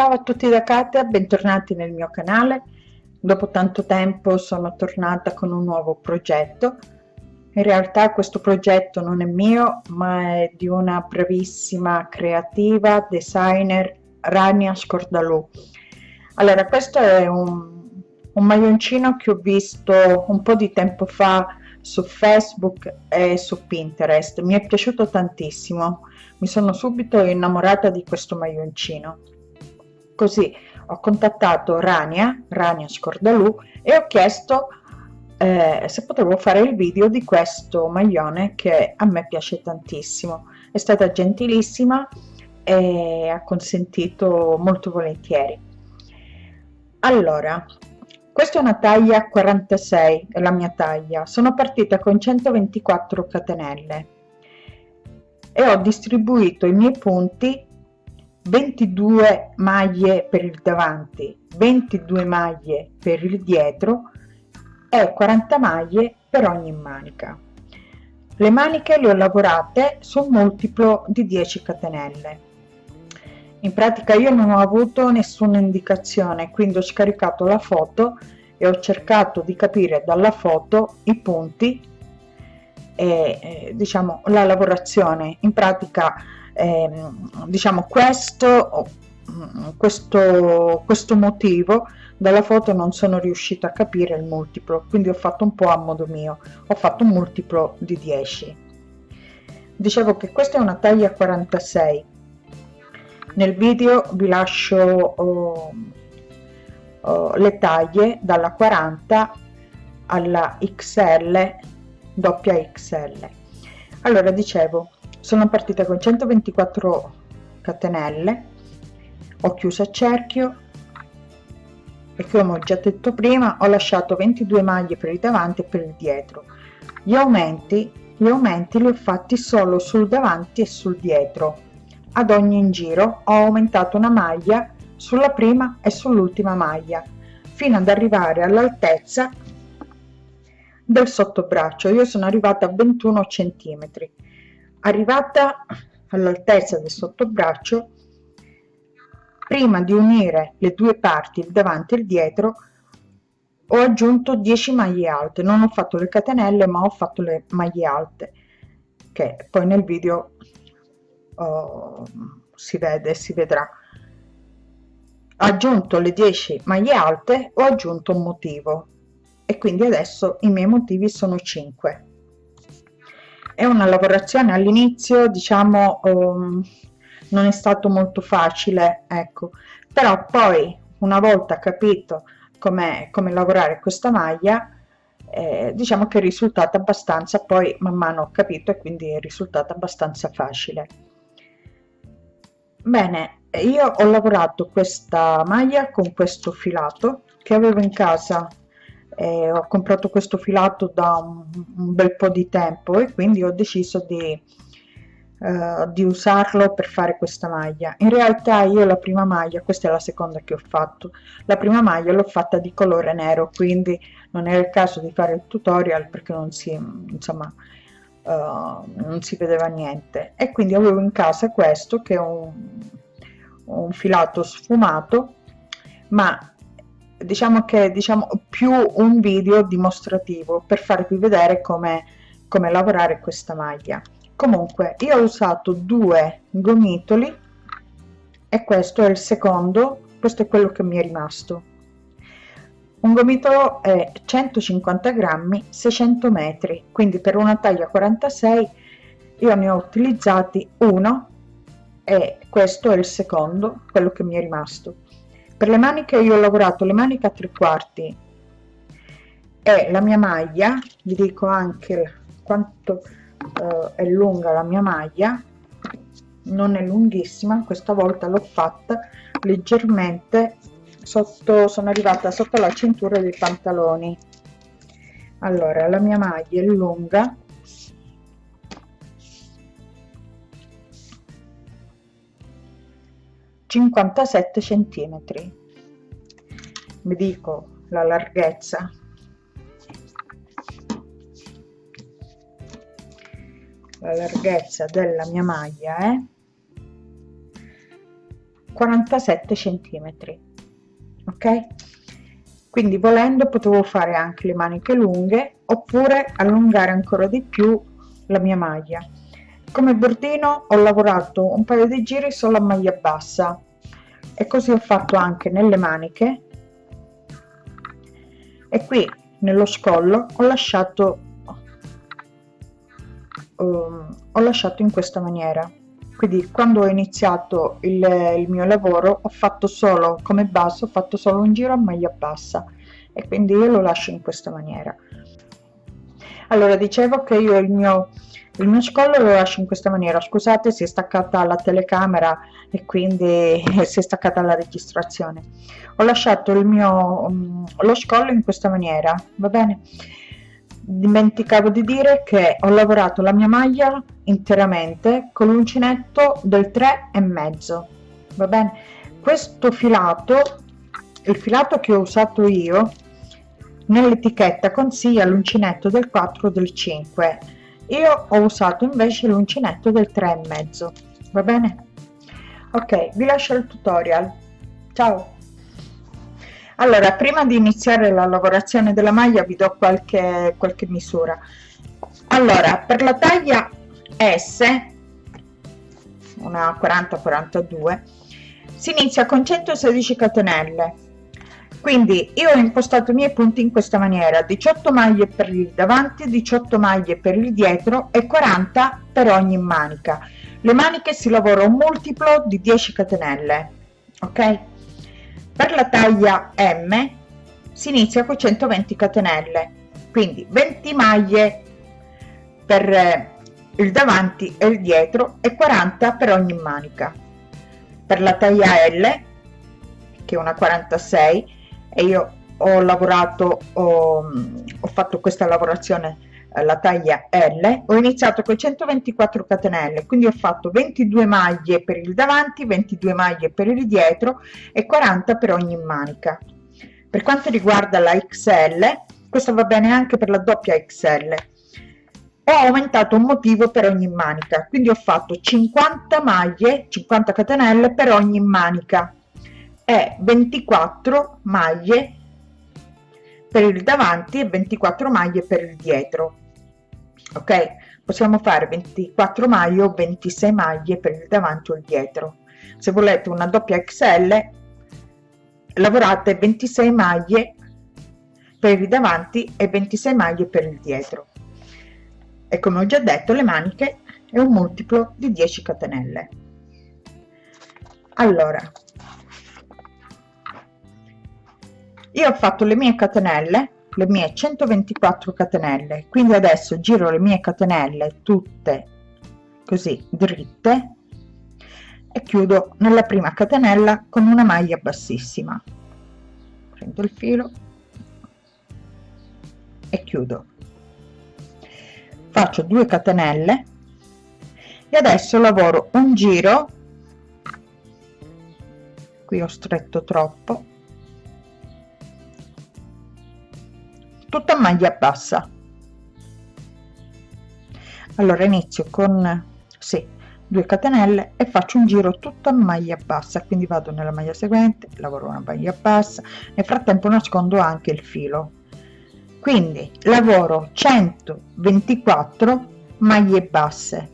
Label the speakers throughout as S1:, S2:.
S1: Ciao a tutti da Katia, bentornati nel mio canale. Dopo tanto tempo sono tornata con un nuovo progetto. In realtà questo progetto non è mio, ma è di una bravissima creativa designer Rania Scordalù. Allora, questo è un, un maglioncino che ho visto un po' di tempo fa su Facebook e su Pinterest. Mi è piaciuto tantissimo, mi sono subito innamorata di questo maglioncino Così ho contattato Rania, Rania Scordalù, e ho chiesto eh, se potevo fare il video di questo maglione che a me piace tantissimo. È stata gentilissima e ha consentito molto volentieri. Allora, questa è una taglia 46, è la mia taglia. Sono partita con 124 catenelle e ho distribuito i miei punti 22 maglie per il davanti 22 maglie per il dietro e 40 maglie per ogni manica le maniche le ho lavorate su un multiplo di 10 catenelle in pratica io non ho avuto nessuna indicazione quindi ho scaricato la foto e ho cercato di capire dalla foto i punti e eh, diciamo la lavorazione in pratica eh, diciamo questo, mm, questo, questo motivo dalla foto non sono riuscita a capire il multiplo quindi ho fatto un po' a modo mio ho fatto un multiplo di 10 dicevo che questa è una taglia 46 nel video vi lascio oh, oh, le taglie dalla 40 alla XL doppia XL allora dicevo sono partita con 124 catenelle ho chiuso a cerchio e come ho già detto prima ho lasciato 22 maglie per il davanti e per il dietro gli aumenti gli aumenti li ho fatti solo sul davanti e sul dietro ad ogni in giro ho aumentato una maglia sulla prima e sull'ultima maglia fino ad arrivare all'altezza del sottobraccio io sono arrivata a 21 centimetri arrivata all'altezza del sottobraccio prima di unire le due parti il davanti e il dietro ho aggiunto 10 maglie alte non ho fatto le catenelle ma ho fatto le maglie alte che poi nel video oh, si vede si vedrà ho aggiunto le 10 maglie alte ho aggiunto un motivo e quindi adesso i miei motivi sono 5 è una lavorazione all'inizio diciamo um, non è stato molto facile ecco però poi una volta capito come com lavorare questa maglia eh, diciamo che è risultato abbastanza poi man mano ho capito e quindi è risultato abbastanza facile bene io ho lavorato questa maglia con questo filato che avevo in casa eh, ho comprato questo filato da un, un, bel po' di tempo e quindi ho deciso di, eh, di usarlo per fare questa maglia in realtà io la prima maglia questa è la seconda che ho fatto la prima maglia l'ho fatta di colore nero quindi non era il caso di fare il tutorial perché non si insomma Uh, non si vedeva niente e quindi avevo in casa questo che è un, un filato sfumato ma diciamo che diciamo più un video dimostrativo per farvi vedere come, come lavorare questa maglia comunque io ho usato due gomitoli e questo è il secondo questo è quello che mi è rimasto un gomitolo è 150 grammi 600 metri quindi per una taglia 46 io ne ho utilizzati uno e questo è il secondo quello che mi è rimasto per le maniche io ho lavorato le maniche a tre quarti e la mia maglia vi dico anche quanto eh, è lunga la mia maglia non è lunghissima questa volta l'ho fatta leggermente sotto sono arrivata sotto la cintura dei pantaloni allora la mia maglia è lunga 57 centimetri mi dico la larghezza la larghezza della mia maglia è 47 centimetri ok quindi volendo potevo fare anche le maniche lunghe oppure allungare ancora di più la mia maglia come bordino ho lavorato un paio di giri solo a maglia bassa e così ho fatto anche nelle maniche e qui nello scollo ho lasciato um, ho lasciato in questa maniera quindi quando ho iniziato il, il mio lavoro ho fatto solo come basso ho fatto solo un giro a maglia bassa e quindi io lo lascio in questa maniera allora dicevo che io il mio il mio scollo lo lascio in questa maniera scusate si è staccata la telecamera e quindi si è staccata la registrazione ho lasciato il mio mm, lo scollo in questa maniera va bene dimenticavo di dire che ho lavorato la mia maglia interamente con l'uncinetto del 3 e mezzo va bene questo filato il filato che ho usato io nell'etichetta consiglia l'uncinetto del 4 del 5 io ho usato invece l'uncinetto del 3 e mezzo va bene ok vi lascio il tutorial ciao allora prima di iniziare la lavorazione della maglia vi do qualche qualche misura allora per la taglia s una 40 42 si inizia con 116 catenelle quindi io ho impostato i miei punti in questa maniera 18 maglie per il davanti 18 maglie per il dietro e 40 per ogni manica le maniche si lavora un multiplo di 10 catenelle ok per la taglia m si inizia con 120 catenelle quindi 20 maglie per eh, il davanti e il dietro e 40 per ogni manica per la taglia l che è una 46 e io ho lavorato ho, ho fatto questa lavorazione eh, la taglia L ho iniziato con 124 catenelle quindi ho fatto 22 maglie per il davanti 22 maglie per il dietro e 40 per ogni manica per quanto riguarda la XL questo va bene anche per la doppia XL ho aumentato un motivo per ogni manica quindi ho fatto 50 maglie 50 catenelle per ogni manica è 24 maglie per il davanti e 24 maglie per il dietro ok possiamo fare 24 maglie o 26 maglie per il davanti o il dietro se volete una doppia xl lavorate 26 maglie per il davanti e 26 maglie per il dietro e come ho già detto le maniche è un multiplo di 10 catenelle allora io ho fatto le mie catenelle le mie 124 catenelle quindi adesso giro le mie catenelle tutte così dritte e chiudo nella prima catenella con una maglia bassissima prendo il filo e chiudo faccio 2 catenelle e adesso lavoro un giro qui ho stretto troppo tutta maglia bassa allora inizio con sì, 2 catenelle e faccio un giro tutta maglia bassa quindi vado nella maglia seguente lavoro una maglia bassa nel frattempo nascondo anche il filo quindi lavoro 124 maglie basse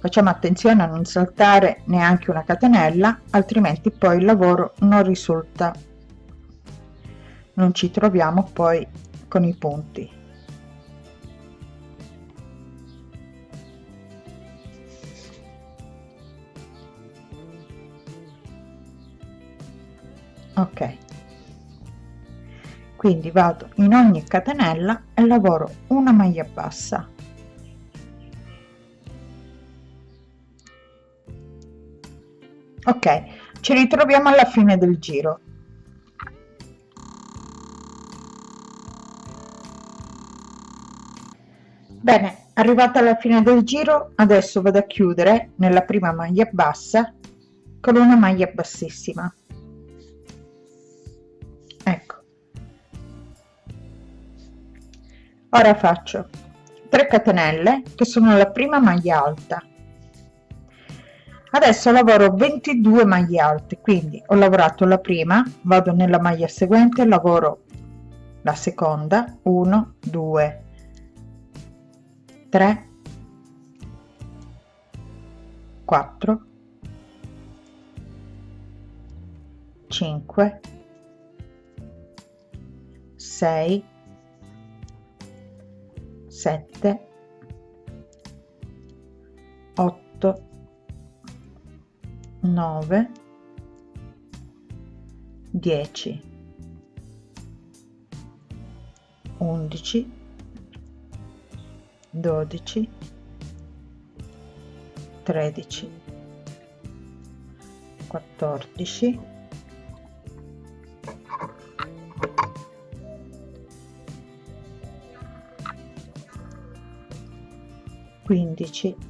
S1: Facciamo attenzione a non saltare neanche una catenella, altrimenti poi il lavoro non risulta, non ci troviamo poi con i punti. ok quindi vado in ogni catenella e lavoro una maglia bassa ok ci ritroviamo alla fine del giro bene arrivata alla fine del giro adesso vado a chiudere nella prima maglia bassa con una maglia bassissima ecco ora faccio 3 catenelle che sono la prima maglia alta adesso lavoro 22 maglie alte quindi ho lavorato la prima vado nella maglia seguente lavoro la seconda 1 2 3 4 5 6 7 8 9 10 11 12 13 14 15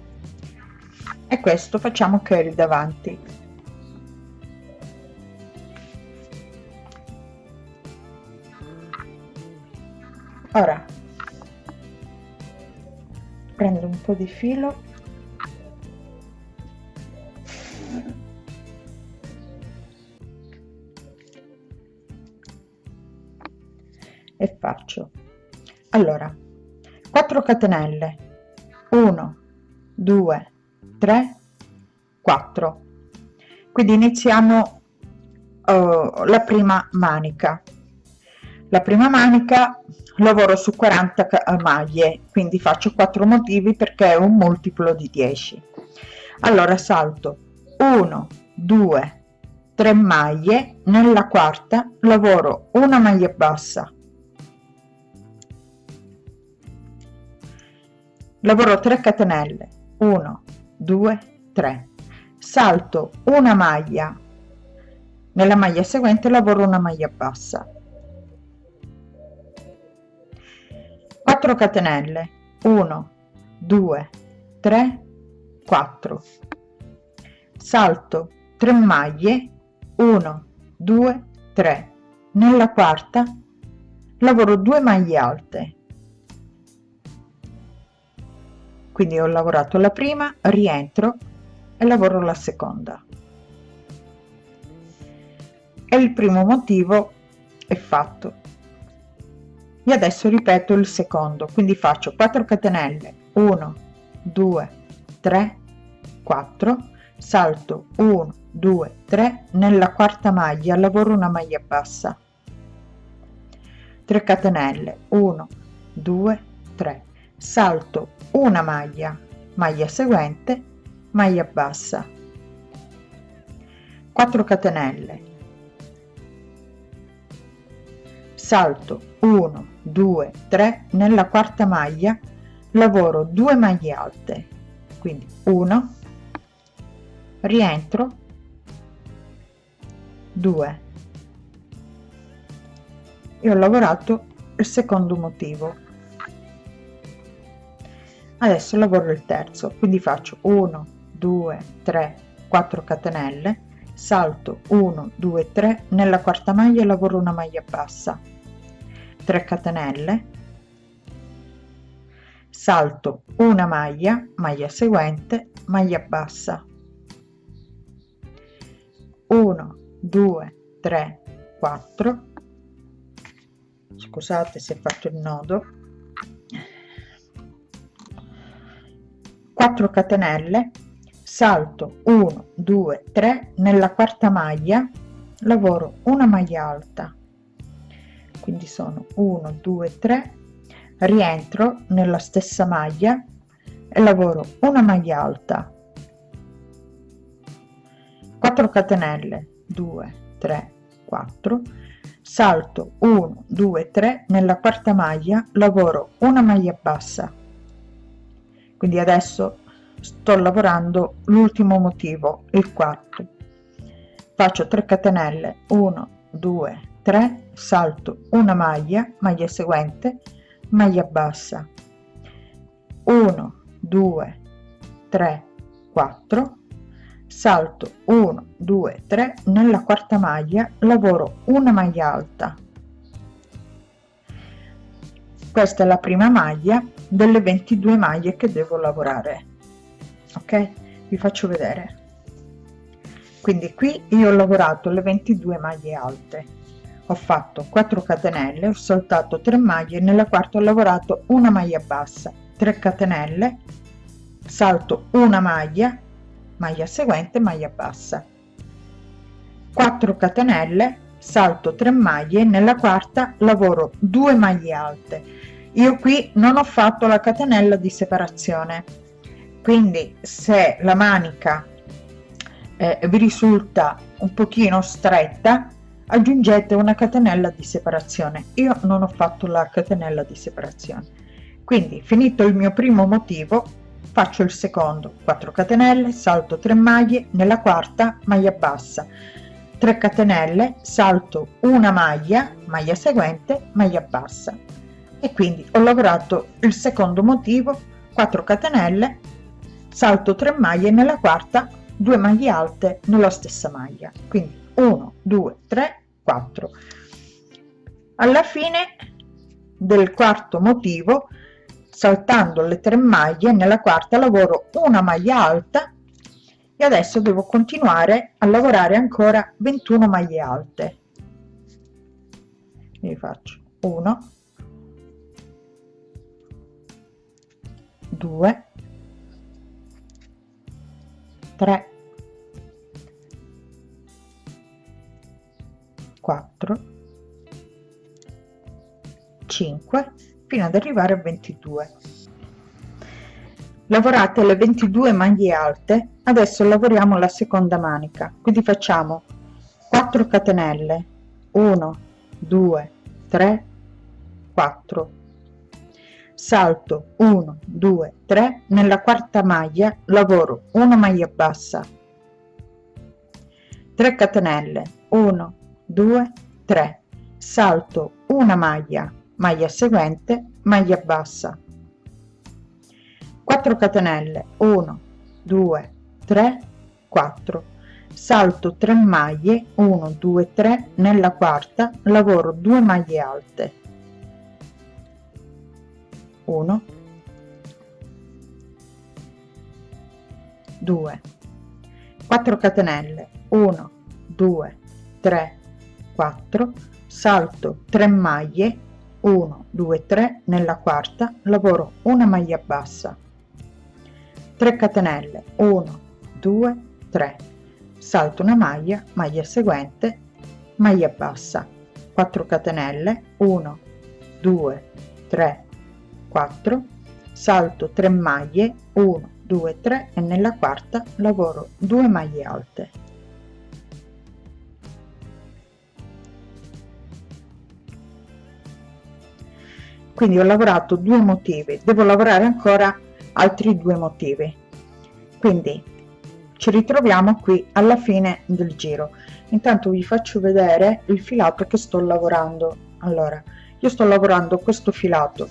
S1: e questo facciamo curl davanti ora prendo un po di filo e faccio allora 4 catenelle 1 2 3 4 quindi iniziamo uh, la prima manica la prima manica lavoro su 40 eh, maglie quindi faccio 4 motivi perché è un multiplo di 10 allora salto 1 2 3 maglie nella quarta lavoro una maglia bassa lavoro 3 catenelle 1 2 3 salto una maglia nella maglia seguente lavoro una maglia bassa 4 catenelle 1 2 3 4 salto 3 maglie 1 2 3 nella quarta lavoro 2 maglie alte quindi ho lavorato la prima rientro e lavoro la seconda e il primo motivo è fatto e adesso ripeto il secondo quindi faccio 4 catenelle 1 2 3 4 salto 1 2 3 nella quarta maglia lavoro una maglia bassa 3 catenelle 1 2 3 salto una maglia maglia seguente maglia bassa 4 catenelle salto 1 2 3 nella quarta maglia lavoro 2 maglie alte quindi 1 rientro 2 e ho lavorato il secondo motivo adesso lavoro il terzo quindi faccio 1 2 3 4 catenelle salto 1 2 3 nella quarta maglia lavoro una maglia bassa 3 catenelle salto una maglia maglia seguente maglia bassa 1 2 3 4 scusate se faccio il nodo 4 catenelle salto 1 2 3 nella quarta maglia lavoro una maglia alta quindi sono 1 2 3 rientro nella stessa maglia e lavoro una maglia alta 4 catenelle 2 3 4 salto 1 2 3 nella quarta maglia lavoro una maglia bassa quindi adesso sto lavorando l'ultimo motivo il quarto faccio 3 catenelle 1 2 3 salto una maglia maglia seguente maglia bassa 1 2 3 4 salto 1 2 3 nella quarta maglia lavoro una maglia alta questa è la prima maglia delle 22 maglie che devo lavorare ok vi faccio vedere quindi qui io ho lavorato le 22 maglie alte ho fatto 4 catenelle ho saltato 3 maglie nella quarta ho lavorato una maglia bassa 3 catenelle salto una maglia maglia seguente maglia bassa 4 catenelle salto 3 maglie nella quarta lavoro 2 maglie alte io qui non ho fatto la catenella di separazione quindi se la manica eh, vi risulta un pochino stretta aggiungete una catenella di separazione io non ho fatto la catenella di separazione quindi finito il mio primo motivo faccio il secondo 4 catenelle salto 3 maglie nella quarta maglia bassa 3 catenelle salto una maglia maglia seguente maglia bassa e quindi ho lavorato il secondo motivo 4 catenelle salto 3 maglie nella quarta 2 maglie alte nella stessa maglia quindi 1 2 3 4 alla fine del quarto motivo saltando le 3 maglie nella quarta lavoro una maglia alta e adesso devo continuare a lavorare ancora 21 maglie alte ne faccio 1 2 3 4 5 fino ad arrivare a 22 lavorate le 22 maglie alte adesso lavoriamo la seconda manica quindi facciamo 4 catenelle 1 2 3 4 salto 1 2 3 nella quarta maglia lavoro una maglia bassa 3 catenelle 1 2 3 salto una maglia maglia seguente maglia bassa 4 catenelle 1 2 3 4 salto 3 maglie 1 2 3 nella quarta lavoro 2 maglie alte 1 2 4 catenelle 1 2 3 4 salto 3 maglie 1 2 3 nella quarta lavoro una maglia bassa 3 catenelle 1 2 3 salto una maglia maglia seguente maglia bassa 4 catenelle 1 2 3 4 salto 3 maglie 1 2 3 e nella quarta lavoro 2 maglie alte quindi ho lavorato due motivi devo lavorare ancora altri due motivi quindi ci ritroviamo qui alla fine del giro intanto vi faccio vedere il filato che sto lavorando allora io sto lavorando questo filato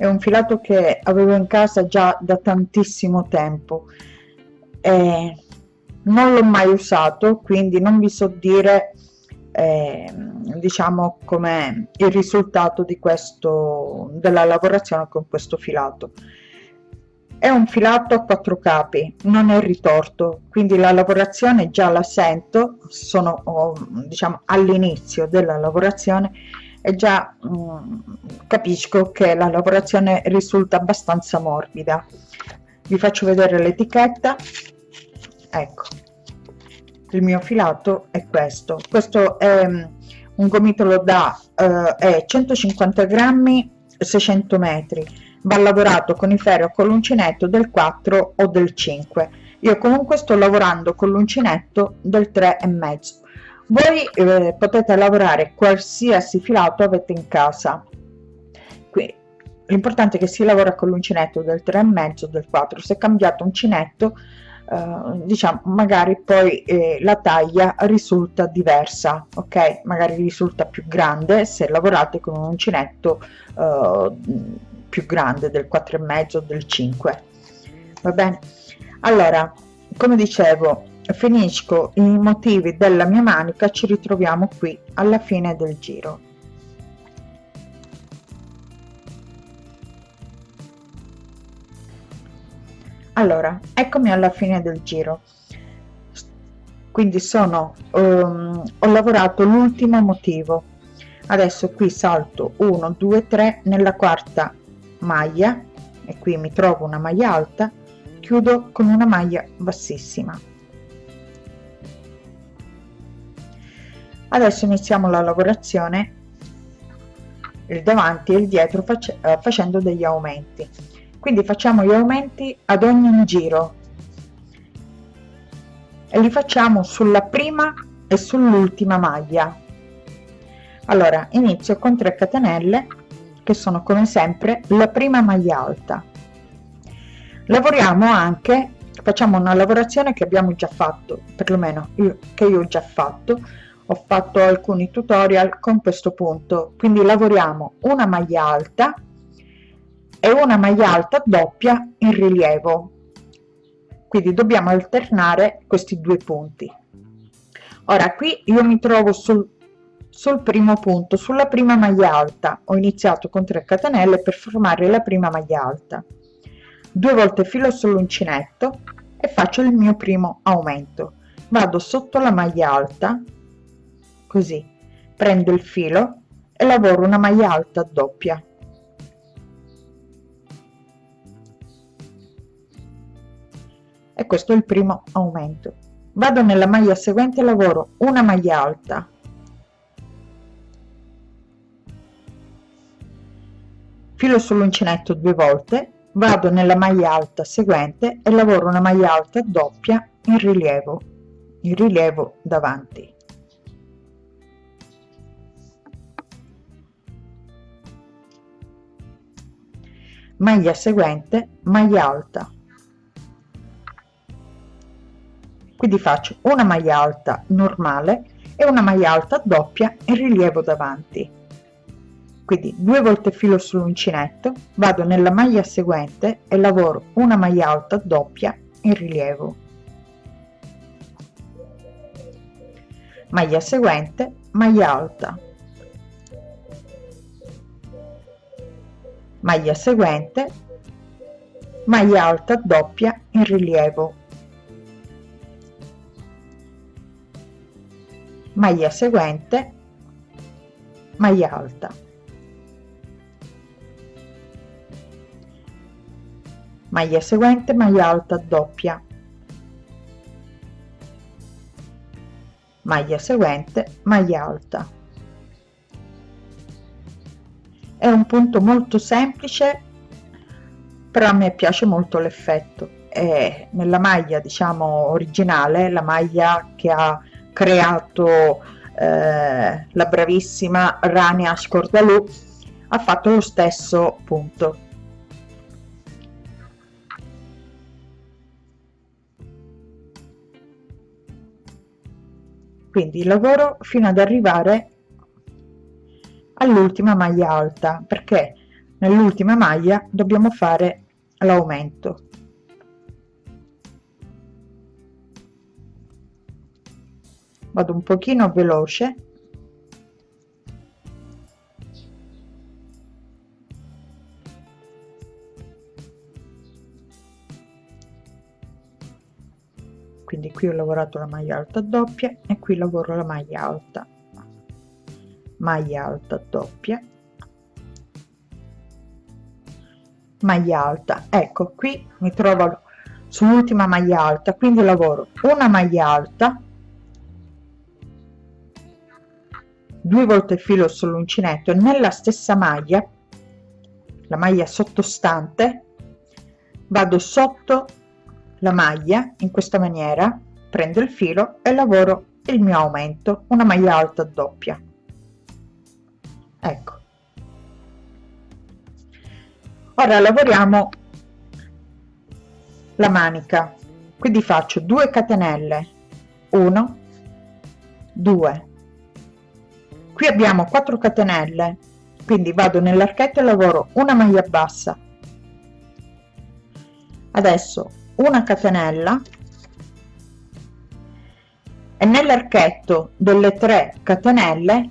S1: è un filato che avevo in casa già da tantissimo tempo eh, non l'ho mai usato quindi non vi so dire eh, diciamo come il risultato di questo della lavorazione con questo filato è un filato a quattro capi non è ritorto quindi la lavorazione già la sento sono oh, diciamo all'inizio della lavorazione e già mh, mm, capisco che la lavorazione risulta abbastanza morbida vi faccio vedere l'etichetta ecco il mio filato è questo questo è mm, un gomitolo da eh, 150 grammi 600 metri va lavorato con i ferri o con l'uncinetto del 4 o del 5 io comunque sto lavorando con l'uncinetto del 3 e mezzo voi eh, potete lavorare qualsiasi filato avete in casa qui l'importante è che si lavora con l'uncinetto del 3 e mezzo del 4 se cambiate uncinetto eh, diciamo magari poi eh, la taglia risulta diversa ok magari risulta più grande se lavorate con un uncinetto eh, più grande del 4 e mezzo del 5 va bene allora come dicevo cioè, finisco i motivi della mia manica ci ritroviamo qui alla fine del giro allora eccomi alla fine del giro quindi sono um, ho lavorato l'ultimo motivo adesso qui salto 1 2 3 nella quarta maglia e qui mi trovo una maglia alta chiudo con una maglia bassissima adesso iniziamo la lavorazione il davanti e il dietro face, eh, facendo degli aumenti quindi facciamo gli aumenti ad ogni giro e li facciamo sulla prima e sull'ultima maglia allora inizio con 3 catenelle che sono come sempre la prima maglia alta lavoriamo anche facciamo una lavorazione che abbiamo già fatto perlomeno io, che io ho già fatto ho fatto alcuni tutorial con questo punto quindi lavoriamo una maglia alta e una maglia alta doppia in rilievo quindi dobbiamo alternare questi due punti ora qui io mi trovo sul, sul primo punto sulla prima maglia alta ho iniziato con 3 catenelle per formare la prima maglia alta due volte filo sull'uncinetto e faccio il mio primo aumento vado sotto la maglia alta così prendo il filo e lavoro una maglia alta doppia e questo è il primo aumento vado nella maglia seguente lavoro una maglia alta filo sull'uncinetto due volte vado nella maglia alta seguente e lavoro una maglia alta doppia in rilievo in rilievo davanti maglia seguente maglia alta quindi faccio una maglia alta normale e una maglia alta doppia in rilievo davanti quindi due volte filo sull'uncinetto vado nella maglia seguente e lavoro una maglia alta doppia in rilievo maglia seguente maglia alta maglia seguente maglia alta doppia in rilievo maglia seguente maglia alta maglia seguente maglia alta doppia maglia seguente maglia alta è un punto molto semplice però a me piace molto l'effetto e nella maglia diciamo originale la maglia che ha creato eh, la bravissima Rania Scordalù ha fatto lo stesso punto quindi lavoro fino ad arrivare all'ultima maglia alta perché nell'ultima maglia dobbiamo fare l'aumento vado un pochino veloce quindi qui ho lavorato la maglia alta doppia e qui lavoro la maglia alta maglia alta doppia maglia alta ecco qui mi trovo sull'ultima maglia alta quindi lavoro una maglia alta due volte il filo sull'uncinetto e nella stessa maglia la maglia sottostante vado sotto la maglia in questa maniera prendo il filo e lavoro il mio aumento una maglia alta doppia ecco ora lavoriamo la manica quindi faccio 2 catenelle 1 2 qui abbiamo 4 catenelle quindi vado nell'archetto e lavoro una maglia bassa adesso una catenella e nell'archetto delle 3 catenelle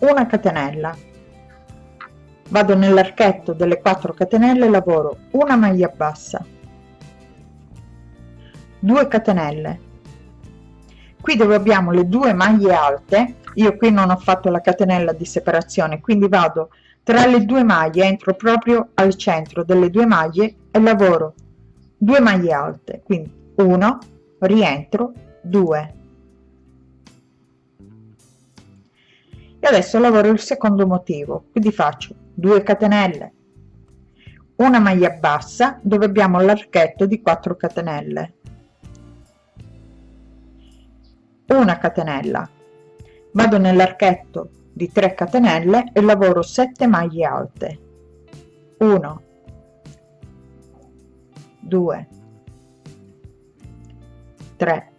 S1: una catenella vado nell'archetto delle 4 catenelle lavoro una maglia bassa 2 catenelle qui dove abbiamo le due maglie alte io qui non ho fatto la catenella di separazione quindi vado tra le due maglie entro proprio al centro delle due maglie e lavoro 2 maglie alte quindi 1 rientro 2 e adesso lavoro il secondo motivo quindi faccio 2 catenelle una maglia bassa dove abbiamo l'archetto di 4 catenelle una catenella vado nell'archetto di 3 catenelle e lavoro 7 maglie alte 1 2 3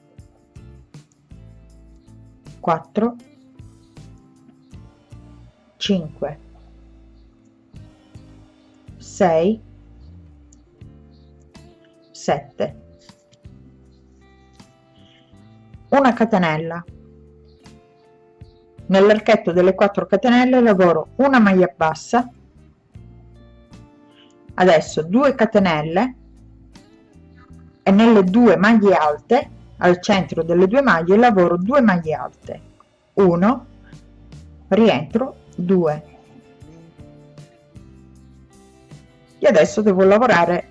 S1: 4 5 6 7 una catenella nell'archetto delle 4 catenelle lavoro una maglia bassa adesso 2 catenelle e nelle due maglie alte al centro delle due maglie lavoro 2 maglie alte 1 rientro 2 e adesso devo lavorare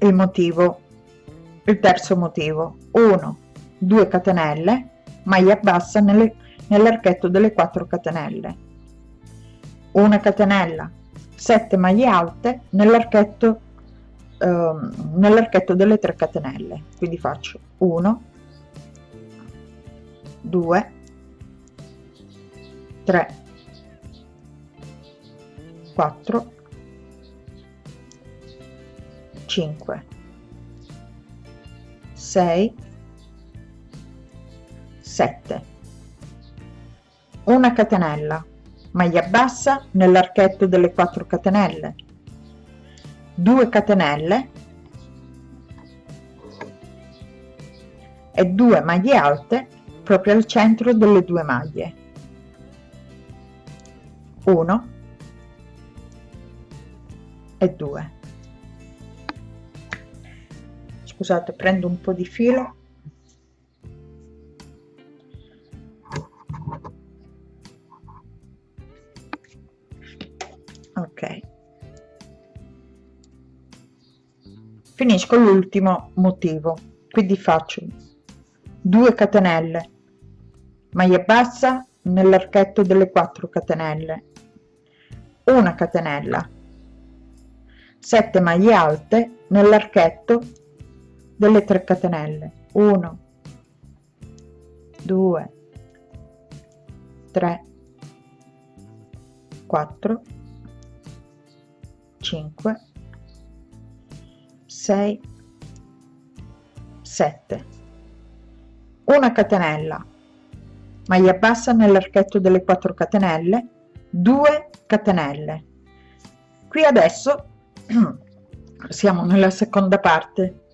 S1: il motivo il terzo motivo 1 2 catenelle maglia bassa nell'archetto delle 4 catenelle una catenella 7 maglie alte nell'archetto ehm, nell'archetto delle 3 catenelle quindi faccio 1 2 3 4 5 6 7 una catenella maglia bassa nell'archetto delle 4 catenelle 2 catenelle e 2 maglie alte proprio al centro delle due maglie 1 e 2 scusate prendo un po di filo ok finisco l'ultimo motivo quindi faccio 2 catenelle maglia bassa nell'archetto delle 4 catenelle una catenella 7 maglie alte nell'archetto delle 3 catenelle 1 2 3 4 5 6 7 una catenella maglia bassa nell'archetto delle 4 catenelle 2 catenelle qui adesso siamo nella seconda parte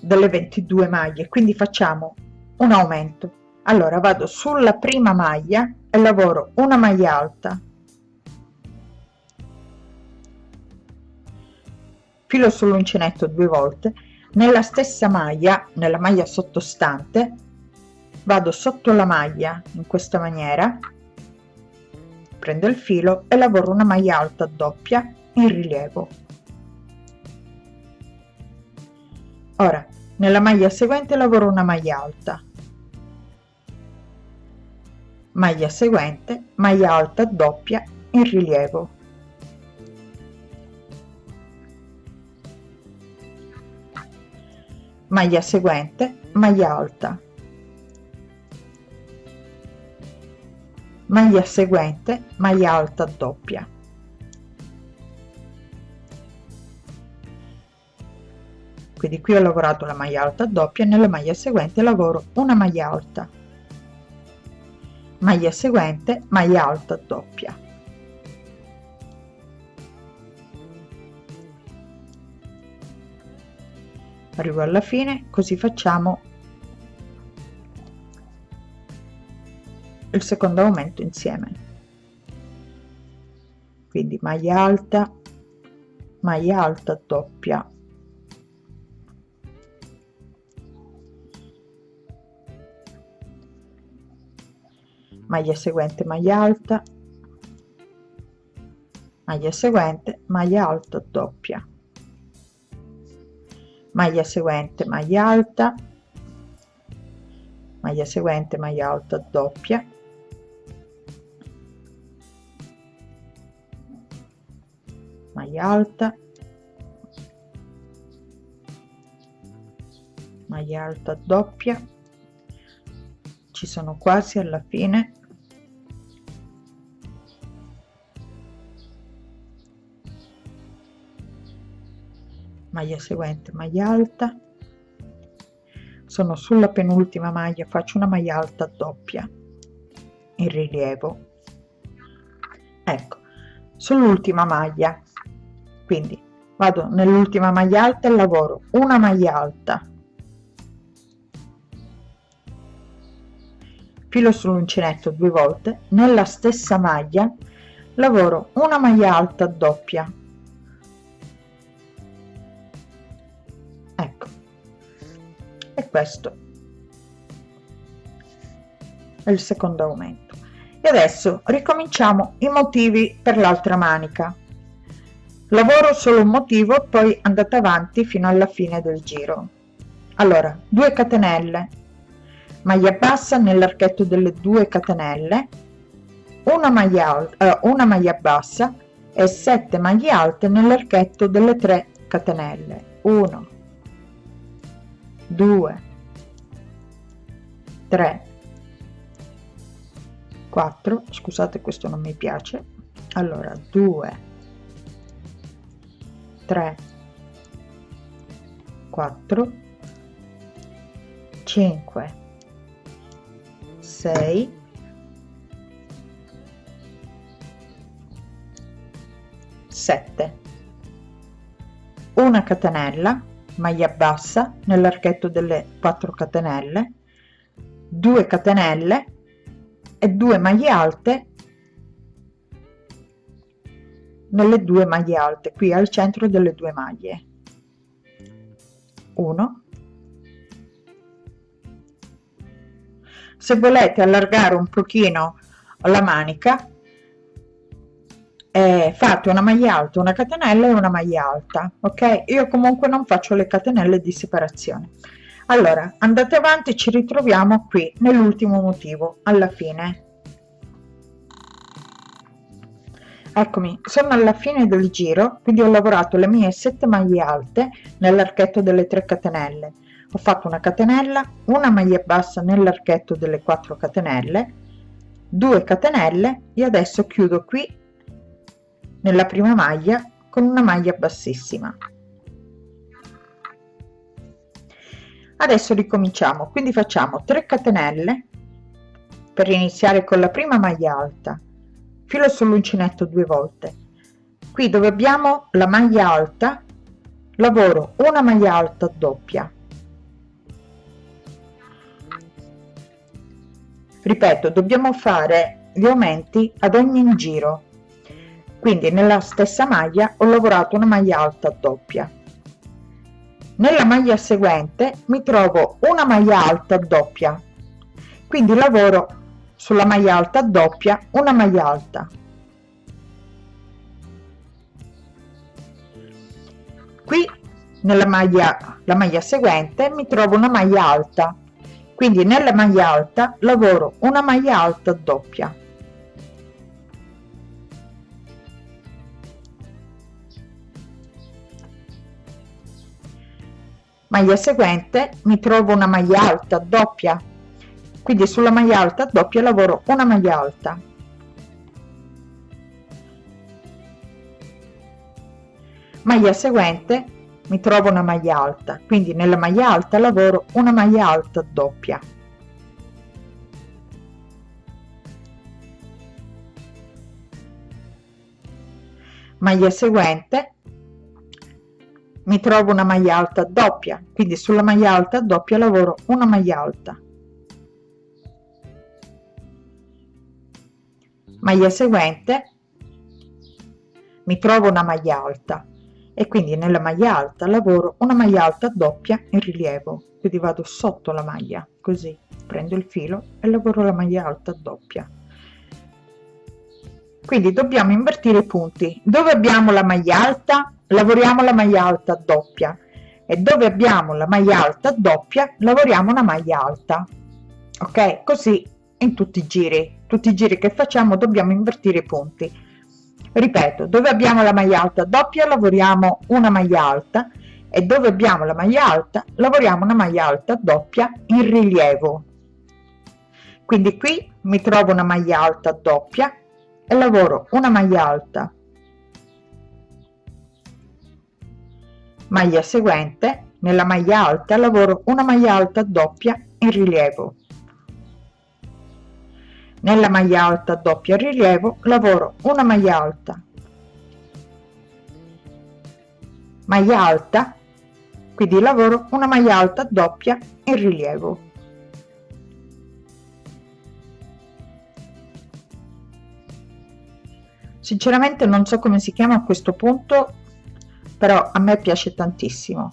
S1: delle 22 maglie quindi facciamo un aumento allora vado sulla prima maglia e lavoro una maglia alta filo sull'uncinetto due volte nella stessa maglia nella maglia sottostante vado sotto la maglia in questa maniera prendo il filo e lavoro una maglia alta doppia il rilievo. Ora, nella maglia seguente lavoro una maglia alta. Maglia seguente, maglia alta doppia in rilievo. Maglia seguente, maglia alta. Maglia seguente, maglia alta doppia. quindi qui ho lavorato la maglia alta doppia nella maglia seguente lavoro una maglia alta maglia seguente maglia alta doppia arrivo alla fine così facciamo il secondo aumento insieme quindi maglia alta maglia alta doppia maglia seguente maglia alta maglia seguente maglia alta doppia maglia seguente maglia alta maglia seguente maglia alta doppia maglia alta maglia alta doppia ci sono quasi alla fine maglia seguente maglia alta sono sulla penultima maglia faccio una maglia alta doppia in rilievo ecco sull'ultima maglia quindi vado nell'ultima maglia alta e lavoro una maglia alta filo sull'uncinetto due volte nella stessa maglia lavoro una maglia alta doppia questo è il secondo aumento e adesso ricominciamo i motivi per l'altra manica lavoro solo un motivo poi andate avanti fino alla fine del giro allora 2 catenelle maglia bassa nell'archetto delle 2 catenelle una maglia eh, una maglia bassa e 7 maglie alte nell'archetto delle 3 catenelle 1 2 3 4 scusate questo non mi piace allora 2 3 4 5 6 7 una catenella maglia bassa nell'archetto delle 4 catenelle 2 catenelle e 2 maglie alte nelle due maglie alte qui al centro delle due maglie 1 se volete allargare un pochino la manica eh, fate una maglia alta una catenella e una maglia alta ok io comunque non faccio le catenelle di separazione allora andate avanti ci ritroviamo qui nell'ultimo motivo alla fine eccomi sono alla fine del giro quindi ho lavorato le mie 7 maglie alte nell'archetto delle 3 catenelle ho fatto una catenella una maglia bassa nell'archetto delle 4 catenelle 2 catenelle e adesso chiudo qui nella prima maglia con una maglia bassissima adesso ricominciamo quindi facciamo 3 catenelle per iniziare con la prima maglia alta filo sull'uncinetto due volte qui dove abbiamo la maglia alta lavoro una maglia alta doppia ripeto dobbiamo fare gli aumenti ad ogni giro quindi nella stessa maglia ho lavorato una maglia alta doppia nella maglia seguente mi trovo una maglia alta doppia quindi lavoro sulla maglia alta doppia una maglia alta qui nella maglia la maglia seguente mi trovo una maglia alta quindi nella maglia alta lavoro una maglia alta doppia maglia seguente mi trovo una maglia alta doppia quindi sulla maglia alta doppia lavoro una maglia alta maglia seguente mi trovo una maglia alta quindi nella maglia alta lavoro una maglia alta doppia maglia seguente mi trovo una maglia alta doppia quindi sulla maglia alta doppia lavoro una maglia alta maglia seguente mi trovo una maglia alta e quindi nella maglia alta lavoro una maglia alta doppia in rilievo quindi vado sotto la maglia così prendo il filo e lavoro la maglia alta doppia quindi dobbiamo invertire i punti dove abbiamo la maglia alta lavoriamo la maglia alta doppia e dove abbiamo la maglia alta doppia lavoriamo una maglia alta ok così in tutti i giri tutti i giri che facciamo dobbiamo invertire i punti ripeto dove abbiamo la maglia alta doppia lavoriamo una maglia alta e dove abbiamo la maglia alta lavoriamo una maglia alta doppia in rilievo quindi qui mi trovo una maglia alta doppia e lavoro una maglia alta maglia seguente nella maglia alta lavoro una maglia alta doppia in rilievo nella maglia alta doppia rilievo lavoro una maglia alta maglia alta quindi lavoro una maglia alta doppia in rilievo sinceramente non so come si chiama a questo punto però a me piace tantissimo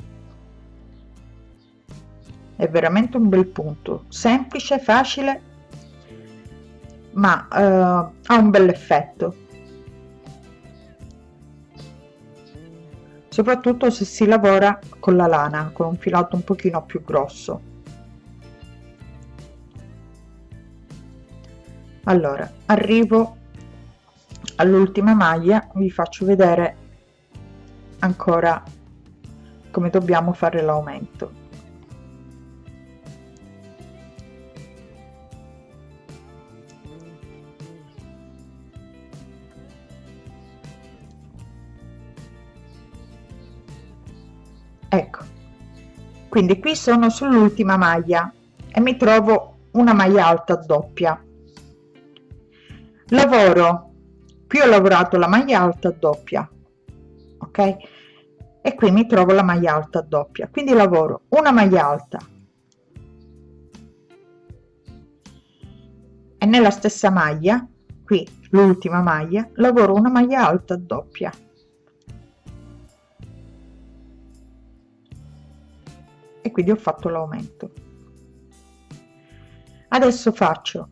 S1: è veramente un bel punto semplice facile ma eh, ha un bel effetto soprattutto se si lavora con la lana con un filato un pochino più grosso allora arrivo all'ultima maglia vi faccio vedere ancora come dobbiamo fare l'aumento ecco quindi qui sono sull'ultima maglia e mi trovo una maglia alta doppia lavoro qui ho lavorato la maglia alta doppia ok e qui mi trovo la maglia alta doppia quindi lavoro una maglia alta e nella stessa maglia qui l'ultima maglia lavoro una maglia alta doppia e quindi ho fatto l'aumento adesso faccio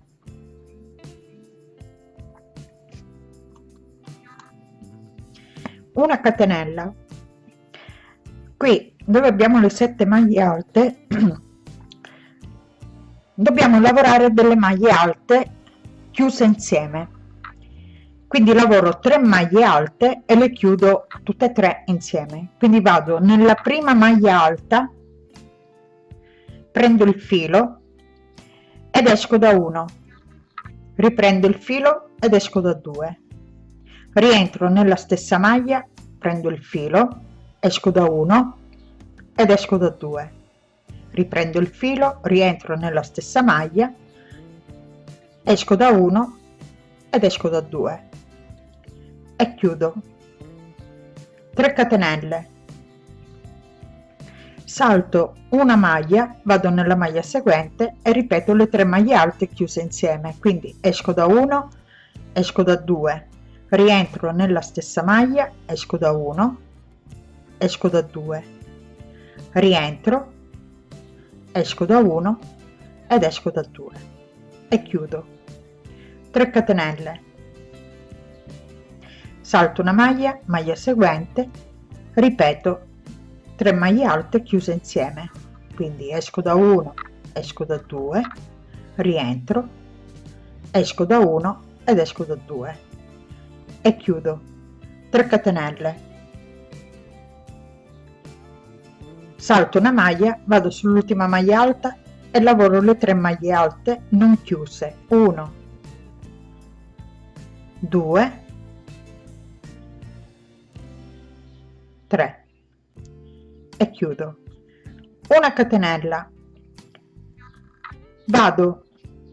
S1: una catenella qui dove abbiamo le sette maglie alte dobbiamo lavorare delle maglie alte chiuse insieme quindi lavoro 3 maglie alte e le chiudo tutte e tre insieme quindi vado nella prima maglia alta prendo il filo ed esco da 1 riprendo il filo ed esco da 2 rientro nella stessa maglia prendo il filo esco da 1 ed esco da 2 riprendo il filo rientro nella stessa maglia esco da 1 ed esco da 2 e chiudo 3 catenelle salto una maglia vado nella maglia seguente e ripeto le tre maglie alte chiuse insieme quindi esco da 1 esco da 2 rientro nella stessa maglia esco da 1 esco da 2 rientro esco da 1 ed esco da 2 e chiudo 3 catenelle salto una maglia maglia seguente ripeto 3 maglie alte chiuse insieme quindi esco da 1 esco da 2 rientro esco da 1 ed esco da 2 e chiudo 3 catenelle salto una maglia, vado sull'ultima maglia alta e lavoro le tre maglie alte non chiuse 1 2 3 e chiudo una catenella vado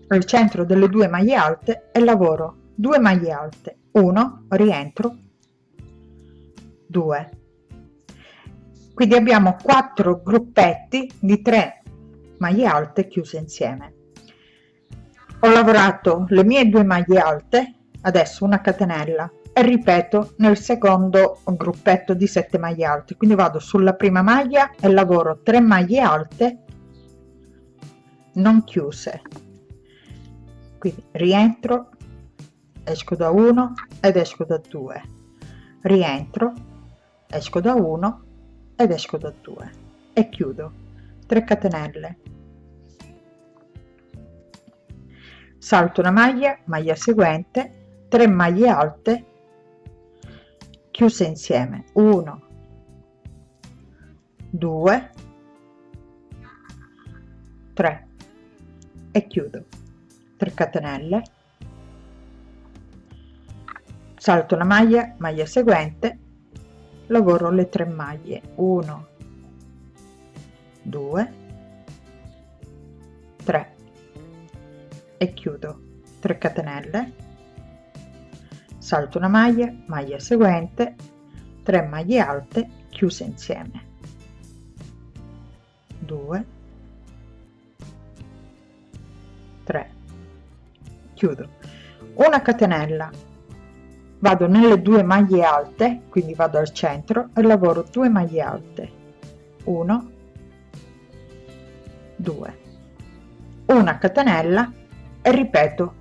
S1: al centro delle due maglie alte e lavoro 2 maglie alte 1 rientro 2 quindi abbiamo quattro gruppetti di tre maglie alte chiuse insieme. Ho lavorato le mie due maglie alte, adesso una catenella e ripeto nel secondo gruppetto di 7 maglie alte quindi vado sulla prima maglia e lavoro 3 maglie alte non chiuse quindi rientro esco da 1 ed esco da 2 rientro esco da 1 ed esco da 2 e chiudo 3 catenelle salto una maglia maglia seguente 3 maglie alte chiuse insieme 1 2 3 e chiudo 3 catenelle salto una maglia maglia seguente lavoro le tre maglie 1 2 3 e chiudo 3 catenelle salto una maglia maglia seguente 3 maglie alte chiuse insieme 2 3 chiudo una catenella vado nelle due maglie alte quindi vado al centro e lavoro 2 maglie alte 1 2 una catenella e ripeto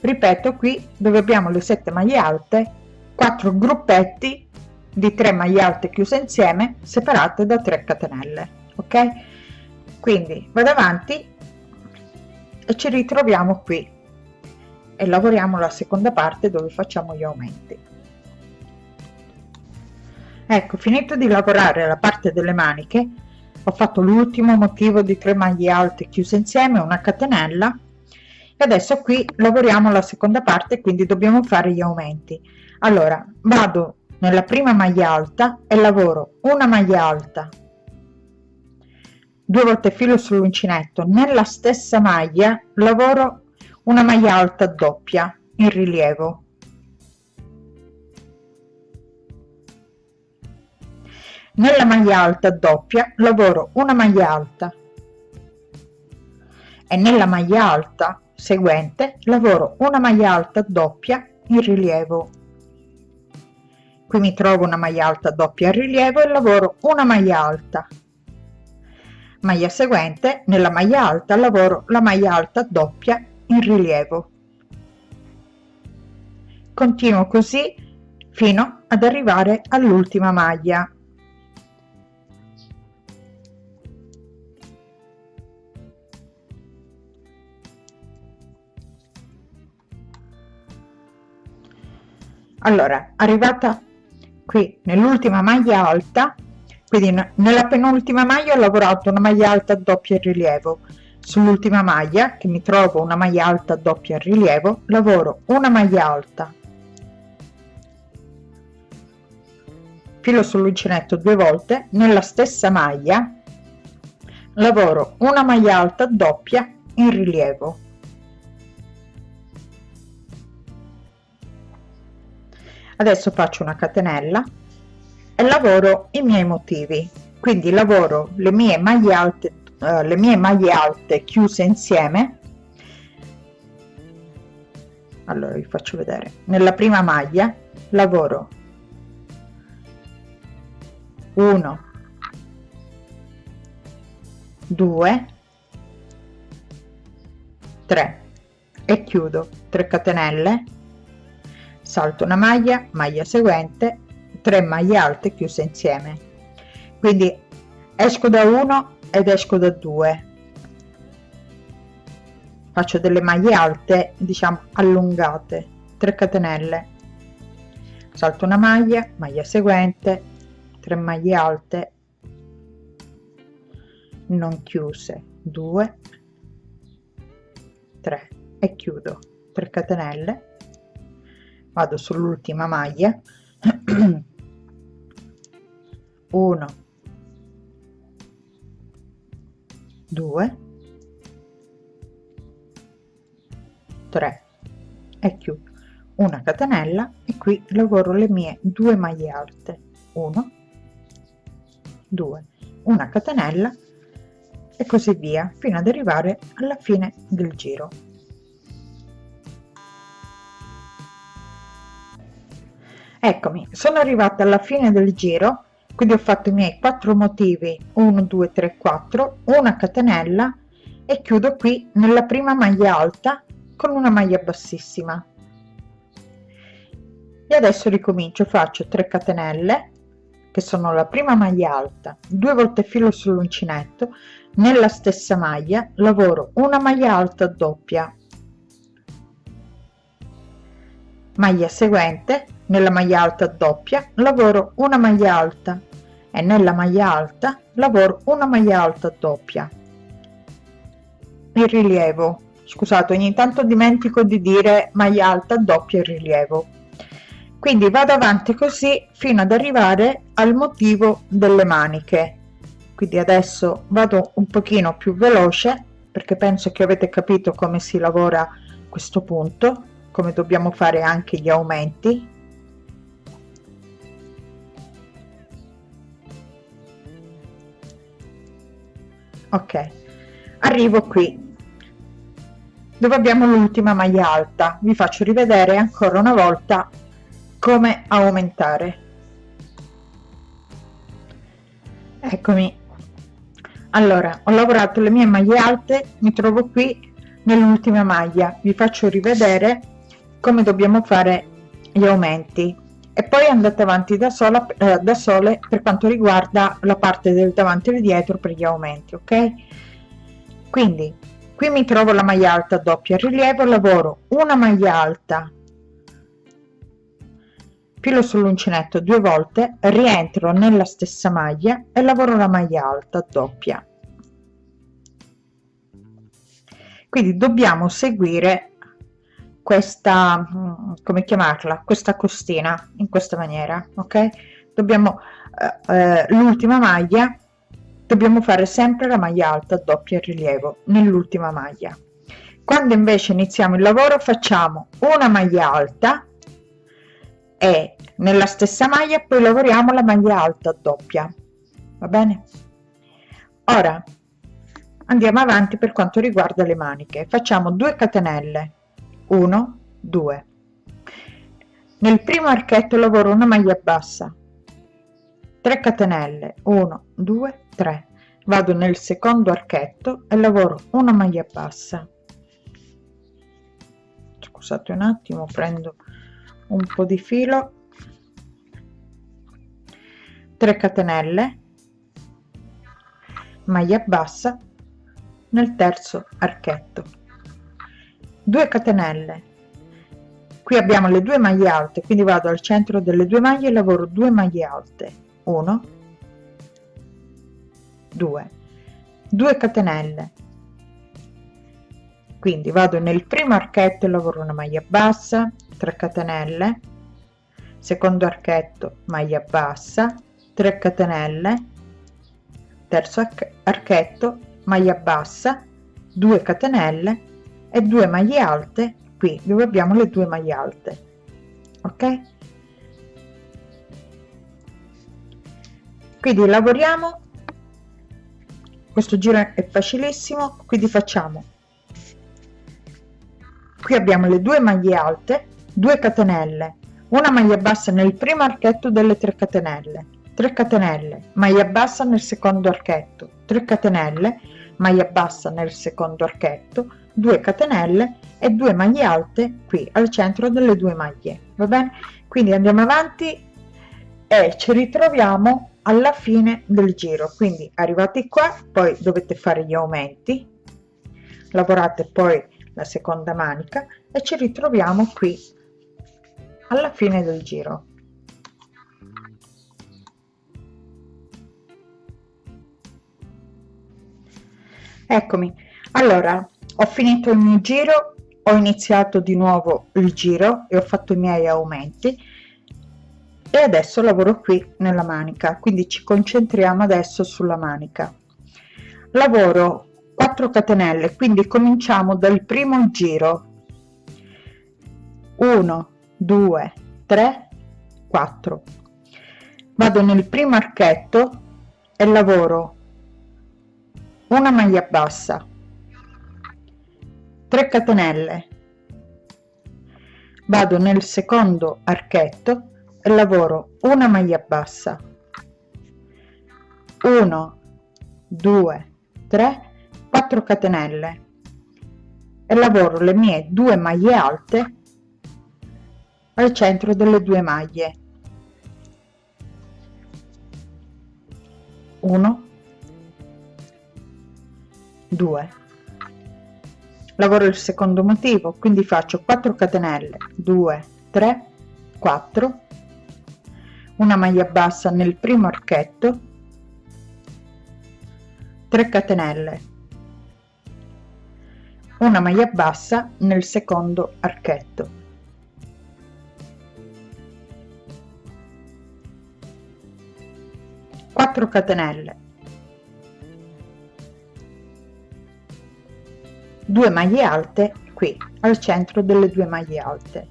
S1: ripeto qui dove abbiamo le 7 maglie alte 4 gruppetti di 3 maglie alte chiuse insieme separate da 3 catenelle ok quindi vado avanti e ci ritroviamo qui e lavoriamo la seconda parte dove facciamo gli aumenti ecco finito di lavorare la parte delle maniche ho fatto l'ultimo motivo di tre maglie alte chiuse insieme una catenella e adesso qui lavoriamo la seconda parte quindi dobbiamo fare gli aumenti allora vado nella prima maglia alta e lavoro una maglia alta due volte filo sull'uncinetto nella stessa maglia lavoro una maglia alta doppia in rilievo nella maglia alta doppia lavoro una maglia alta e nella maglia alta seguente lavoro una maglia alta doppia in rilievo qui mi trovo una maglia alta doppia in rilievo e lavoro una maglia alta maglia seguente nella maglia alta lavoro la maglia alta doppia in rilievo. Continuo così fino ad arrivare all'ultima maglia. Allora, arrivata qui nell'ultima maglia alta, quindi nella penultima maglia ho lavorato una maglia alta a doppio rilievo, Sull'ultima maglia, che mi trovo una maglia alta doppia rilievo, lavoro una maglia alta, filo sull'uncinetto due volte, nella stessa maglia lavoro una maglia alta doppia in rilievo. Adesso faccio una catenella e lavoro i miei motivi, quindi lavoro le mie maglie alte eh, le mie maglie alte chiuse insieme allora vi faccio vedere nella prima maglia lavoro 1 2 3 e chiudo 3 catenelle salto una maglia maglia seguente 3 maglie alte chiuse insieme quindi esco da 1 ed esco da 2 faccio delle maglie alte diciamo allungate 3 catenelle salto una maglia maglia seguente 3 maglie alte non chiuse 2 3 e chiudo 3 catenelle vado sull'ultima maglia 1 2 3 e chiudo una catenella e qui lavoro le mie due maglie alte 1 2 una catenella e così via fino ad arrivare alla fine del giro eccomi sono arrivata alla fine del giro quindi ho fatto i miei quattro motivi 1 2 3 4 una catenella e chiudo qui nella prima maglia alta con una maglia bassissima e adesso ricomincio faccio 3 catenelle che sono la prima maglia alta due volte filo sull'uncinetto nella stessa maglia lavoro una maglia alta doppia maglia seguente nella maglia alta doppia lavoro una maglia alta e nella maglia alta lavoro una maglia alta doppia il rilievo scusate ogni tanto dimentico di dire maglia alta doppia il rilievo quindi vado avanti così fino ad arrivare al motivo delle maniche quindi adesso vado un pochino più veloce perché penso che avete capito come si lavora questo punto come dobbiamo fare anche gli aumenti ok arrivo qui dove abbiamo l'ultima maglia alta vi faccio rivedere ancora una volta come aumentare eccomi allora ho lavorato le mie maglie alte mi trovo qui nell'ultima maglia vi faccio rivedere come dobbiamo fare gli aumenti e poi andate avanti da, sola, eh, da sole per quanto riguarda la parte del davanti e del dietro per gli aumenti ok quindi qui mi trovo la maglia alta doppia rilievo lavoro una maglia alta filo sull'uncinetto due volte rientro nella stessa maglia e lavoro la maglia alta doppia quindi dobbiamo seguire questa mm, come chiamarla questa costina in questa maniera ok dobbiamo eh, eh l'ultima maglia dobbiamo fare sempre la maglia alta doppia rilievo nell'ultima maglia quando invece iniziamo il lavoro facciamo una maglia alta e nella stessa maglia poi lavoriamo la maglia alta doppia va bene ora andiamo avanti per quanto riguarda le maniche facciamo 2 catenelle 1 2 nel primo archetto lavoro una maglia bassa 3 catenelle 1 2 3 vado nel secondo archetto e lavoro una maglia bassa scusate un attimo prendo un po di filo 3 catenelle maglia bassa nel terzo archetto 2 catenelle qui abbiamo le due maglie alte quindi vado al centro delle due maglie e lavoro 2 maglie alte 1 2 2 catenelle quindi vado nel primo archetto e lavoro una maglia bassa 3 catenelle secondo archetto maglia bassa 3 catenelle terzo archetto maglia bassa 2 catenelle e 2 maglie alte qui dove abbiamo le due maglie alte ok quindi lavoriamo questo giro è facilissimo quindi facciamo qui abbiamo le due maglie alte 2 catenelle una maglia bassa nel primo archetto delle 3 catenelle 3 catenelle maglia bassa nel secondo archetto 3 catenelle maglia bassa nel secondo archetto 2 catenelle e 2 maglie alte qui al centro delle due maglie va bene quindi andiamo avanti e ci ritroviamo alla fine del giro quindi arrivati qua poi dovete fare gli aumenti lavorate poi la seconda manica e ci ritroviamo qui alla fine del giro eccomi allora ho finito il mio giro ho iniziato di nuovo il giro e ho fatto i miei aumenti e adesso lavoro qui nella manica quindi ci concentriamo adesso sulla manica lavoro 4 catenelle quindi cominciamo dal primo giro 1 2 3 4 vado nel primo archetto e lavoro una maglia bassa 3 catenelle vado nel secondo archetto e lavoro una maglia bassa 1 2 3 4 catenelle e lavoro le mie due maglie alte al centro delle due maglie 1 2 lavoro il secondo motivo quindi faccio 4 catenelle 2 3 4 una maglia bassa nel primo archetto 3 catenelle una maglia bassa nel secondo archetto catenelle 2 maglie alte qui al centro delle due maglie alte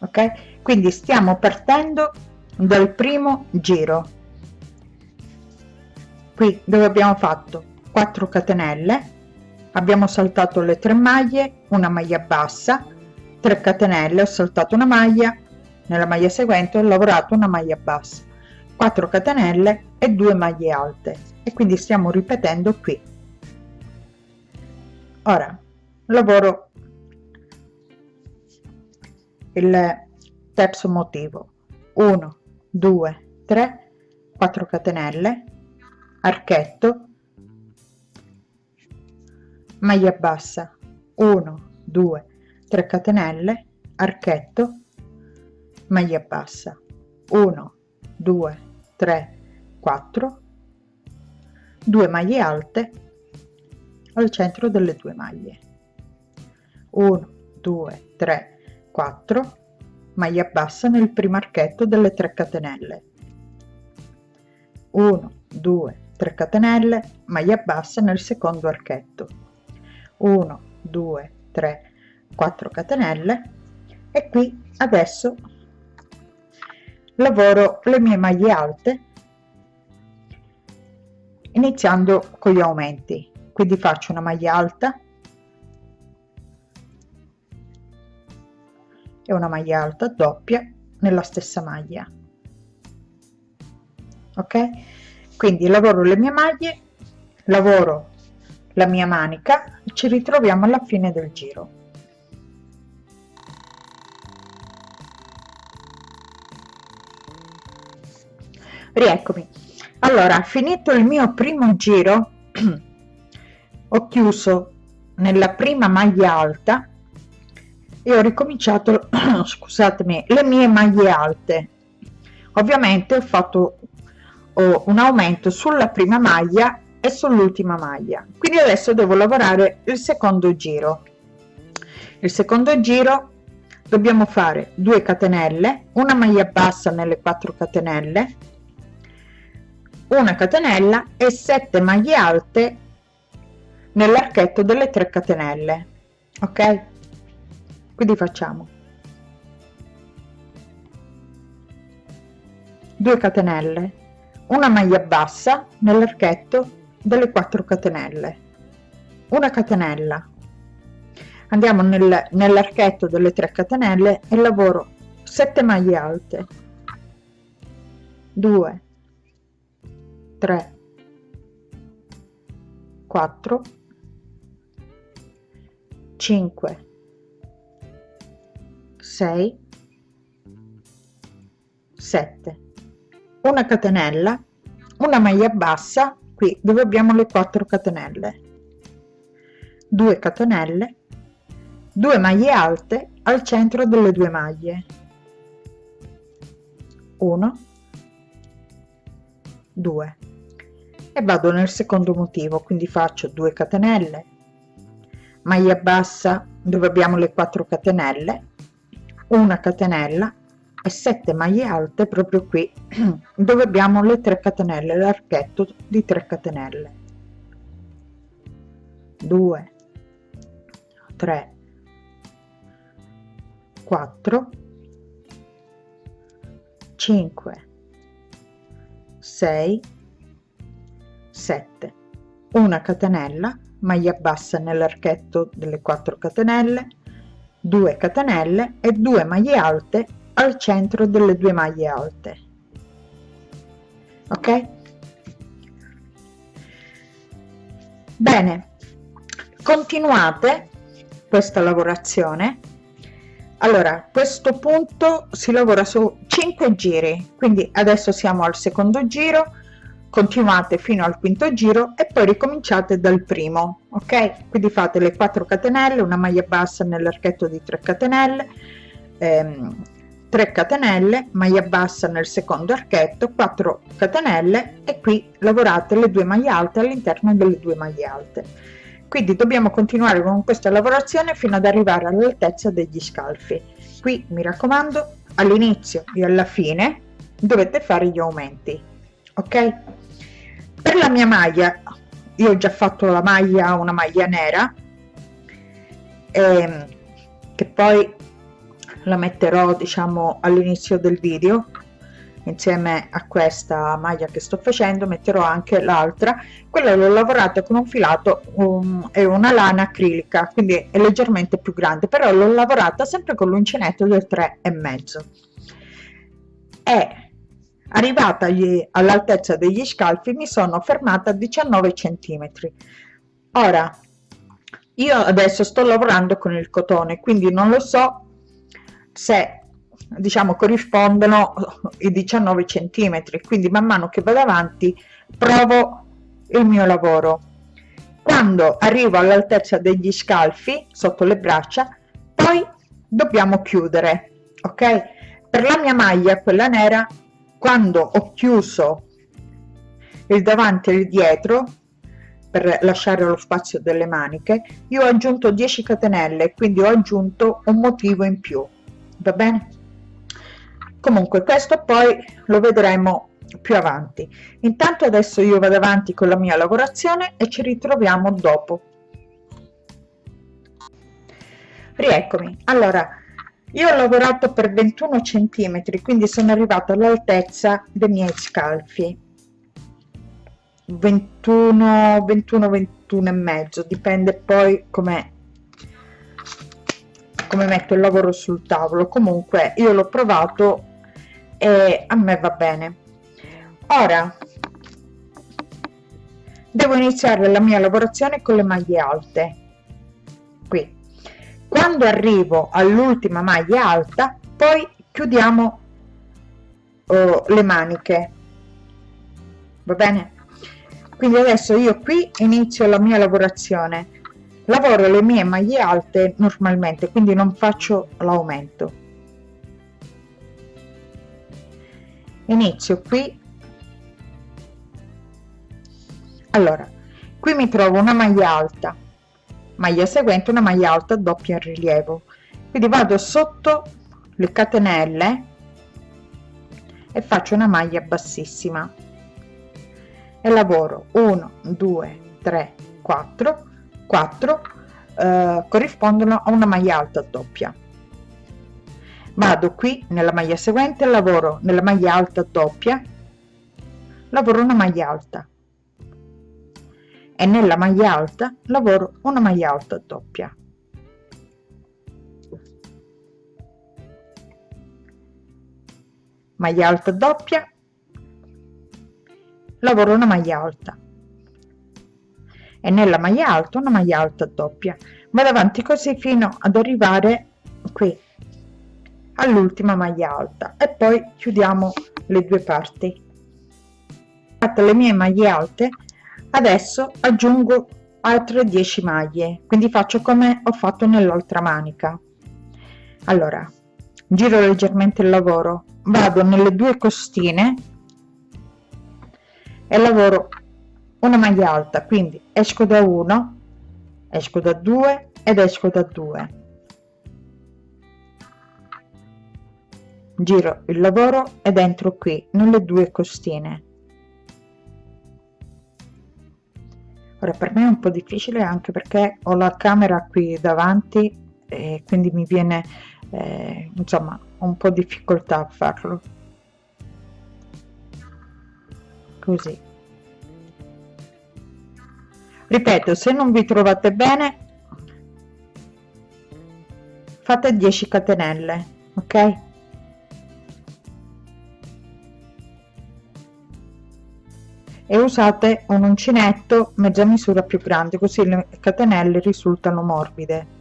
S1: ok quindi stiamo partendo dal primo giro qui dove abbiamo fatto 4 catenelle abbiamo saltato le tre maglie una maglia bassa 3 catenelle ho saltato una maglia nella maglia seguente ho lavorato una maglia bassa 4 catenelle e 2 maglie alte e quindi stiamo ripetendo qui ora lavoro il terzo motivo 1 2 3 4 catenelle archetto maglia bassa 1 2 3 catenelle archetto maglia bassa 1 2 3 4 2 maglie alte al centro delle due maglie 1 2 3 4 maglia bassa nel primo archetto delle 3 catenelle 1 2 3 catenelle maglia bassa nel secondo archetto 1 2 3 4 catenelle e qui adesso lavoro le mie maglie alte iniziando con gli aumenti quindi faccio una maglia alta e una maglia alta doppia nella stessa maglia ok quindi lavoro le mie maglie lavoro la mia manica ci ritroviamo alla fine del giro rieccomi allora finito il mio primo giro ho chiuso nella prima maglia alta e ho ricominciato scusatemi le mie maglie alte ovviamente ho fatto oh, un aumento sulla prima maglia e sull'ultima maglia quindi adesso devo lavorare il secondo giro il secondo giro dobbiamo fare 2 catenelle una maglia bassa nelle 4 catenelle una catenella e 7 maglie alte nell'archetto delle 3 catenelle ok quindi facciamo 2 catenelle una maglia bassa nell'archetto delle 4 catenelle una catenella andiamo nel, nell'archetto delle 3 catenelle e lavoro 7 maglie alte 2 3 4 5 6 7 una catenella una maglia bassa qui dove abbiamo le 4 catenelle 2 catenelle 2 maglie alte al centro delle due maglie 1 2 e vado nel secondo motivo quindi faccio 2 catenelle maglia bassa dove abbiamo le 4 catenelle una catenella e 7 maglie alte proprio qui dove abbiamo le 3 catenelle l'archetto di 3 catenelle 2 3 4 5 6 7 una catenella maglia bassa nell'archetto delle 4 catenelle 2 catenelle e 2 maglie alte al centro delle due maglie alte ok bene continuate questa lavorazione allora a questo punto si lavora su 5 giri quindi adesso siamo al secondo giro continuate fino al quinto giro e poi ricominciate dal primo ok quindi fate le 4 catenelle una maglia bassa nell'archetto di 3 catenelle ehm, 3 catenelle maglia bassa nel secondo archetto 4 catenelle e qui lavorate le due maglie alte all'interno delle due maglie alte quindi dobbiamo continuare con questa lavorazione fino ad arrivare all'altezza degli scalfi qui mi raccomando all'inizio e alla fine dovete fare gli aumenti ok per la mia maglia io ho già fatto la maglia una maglia nera ehm, che poi la metterò diciamo all'inizio del video insieme a questa maglia che sto facendo metterò anche l'altra quella l'ho lavorata con un filato um, e una lana acrilica quindi è leggermente più grande però l'ho lavorata sempre con l'uncinetto del 3 e mezzo e Arrivata all'altezza degli scalfi mi sono fermata a 19 centimetri. Ora, io adesso sto lavorando con il cotone, quindi non lo so se diciamo corrispondono i 19 centimetri quindi man mano che vado avanti provo il mio lavoro quando arrivo all'altezza degli scalfi sotto le braccia poi dobbiamo chiudere ok per la mia maglia quella nera quando ho chiuso il davanti e il dietro per lasciare lo spazio delle maniche io ho aggiunto 10 catenelle quindi ho aggiunto un motivo in più va bene comunque questo poi lo vedremo più avanti intanto adesso io vado avanti con la mia lavorazione e ci ritroviamo dopo rieccomi allora io ho lavorato per 21 centimetri quindi sono arrivato all'altezza dei miei scalfi 21 21 21 e mezzo dipende poi come come metto il lavoro sul tavolo comunque io l'ho provato e a me va bene ora devo iniziare la mia lavorazione con le maglie alte qui quando arrivo all'ultima maglia alta poi chiudiamo oh, le maniche va bene quindi adesso io qui inizio la mia lavorazione lavoro le mie maglie alte normalmente quindi non faccio l'aumento inizio qui allora qui mi trovo una maglia alta maglia seguente una maglia alta doppia in rilievo quindi vado sotto le catenelle e faccio una maglia bassissima e lavoro 1 2 3 4 4 corrispondono a una maglia alta doppia vado qui nella maglia seguente lavoro nella maglia alta doppia lavoro una maglia alta e nella maglia alta lavoro una maglia alta doppia maglia alta doppia lavoro una maglia alta e nella maglia alta una maglia alta doppia vado avanti così fino ad arrivare qui all'ultima maglia alta e poi chiudiamo le due parti fatte le mie maglie alte adesso aggiungo altre 10 maglie quindi faccio come ho fatto nell'altra manica allora giro leggermente il lavoro vado nelle due costine e lavoro una maglia alta quindi esco da 1 esco da 2 ed esco da 2 giro il lavoro ed entro qui nelle due costine Ora per me è un po' difficile anche perché ho la camera qui davanti e quindi mi viene eh, insomma un po' difficoltà a farlo. Così. Ripeto, se non vi trovate bene fate 10 catenelle, ok? e usate un uncinetto mezza misura più grande così le catenelle risultano morbide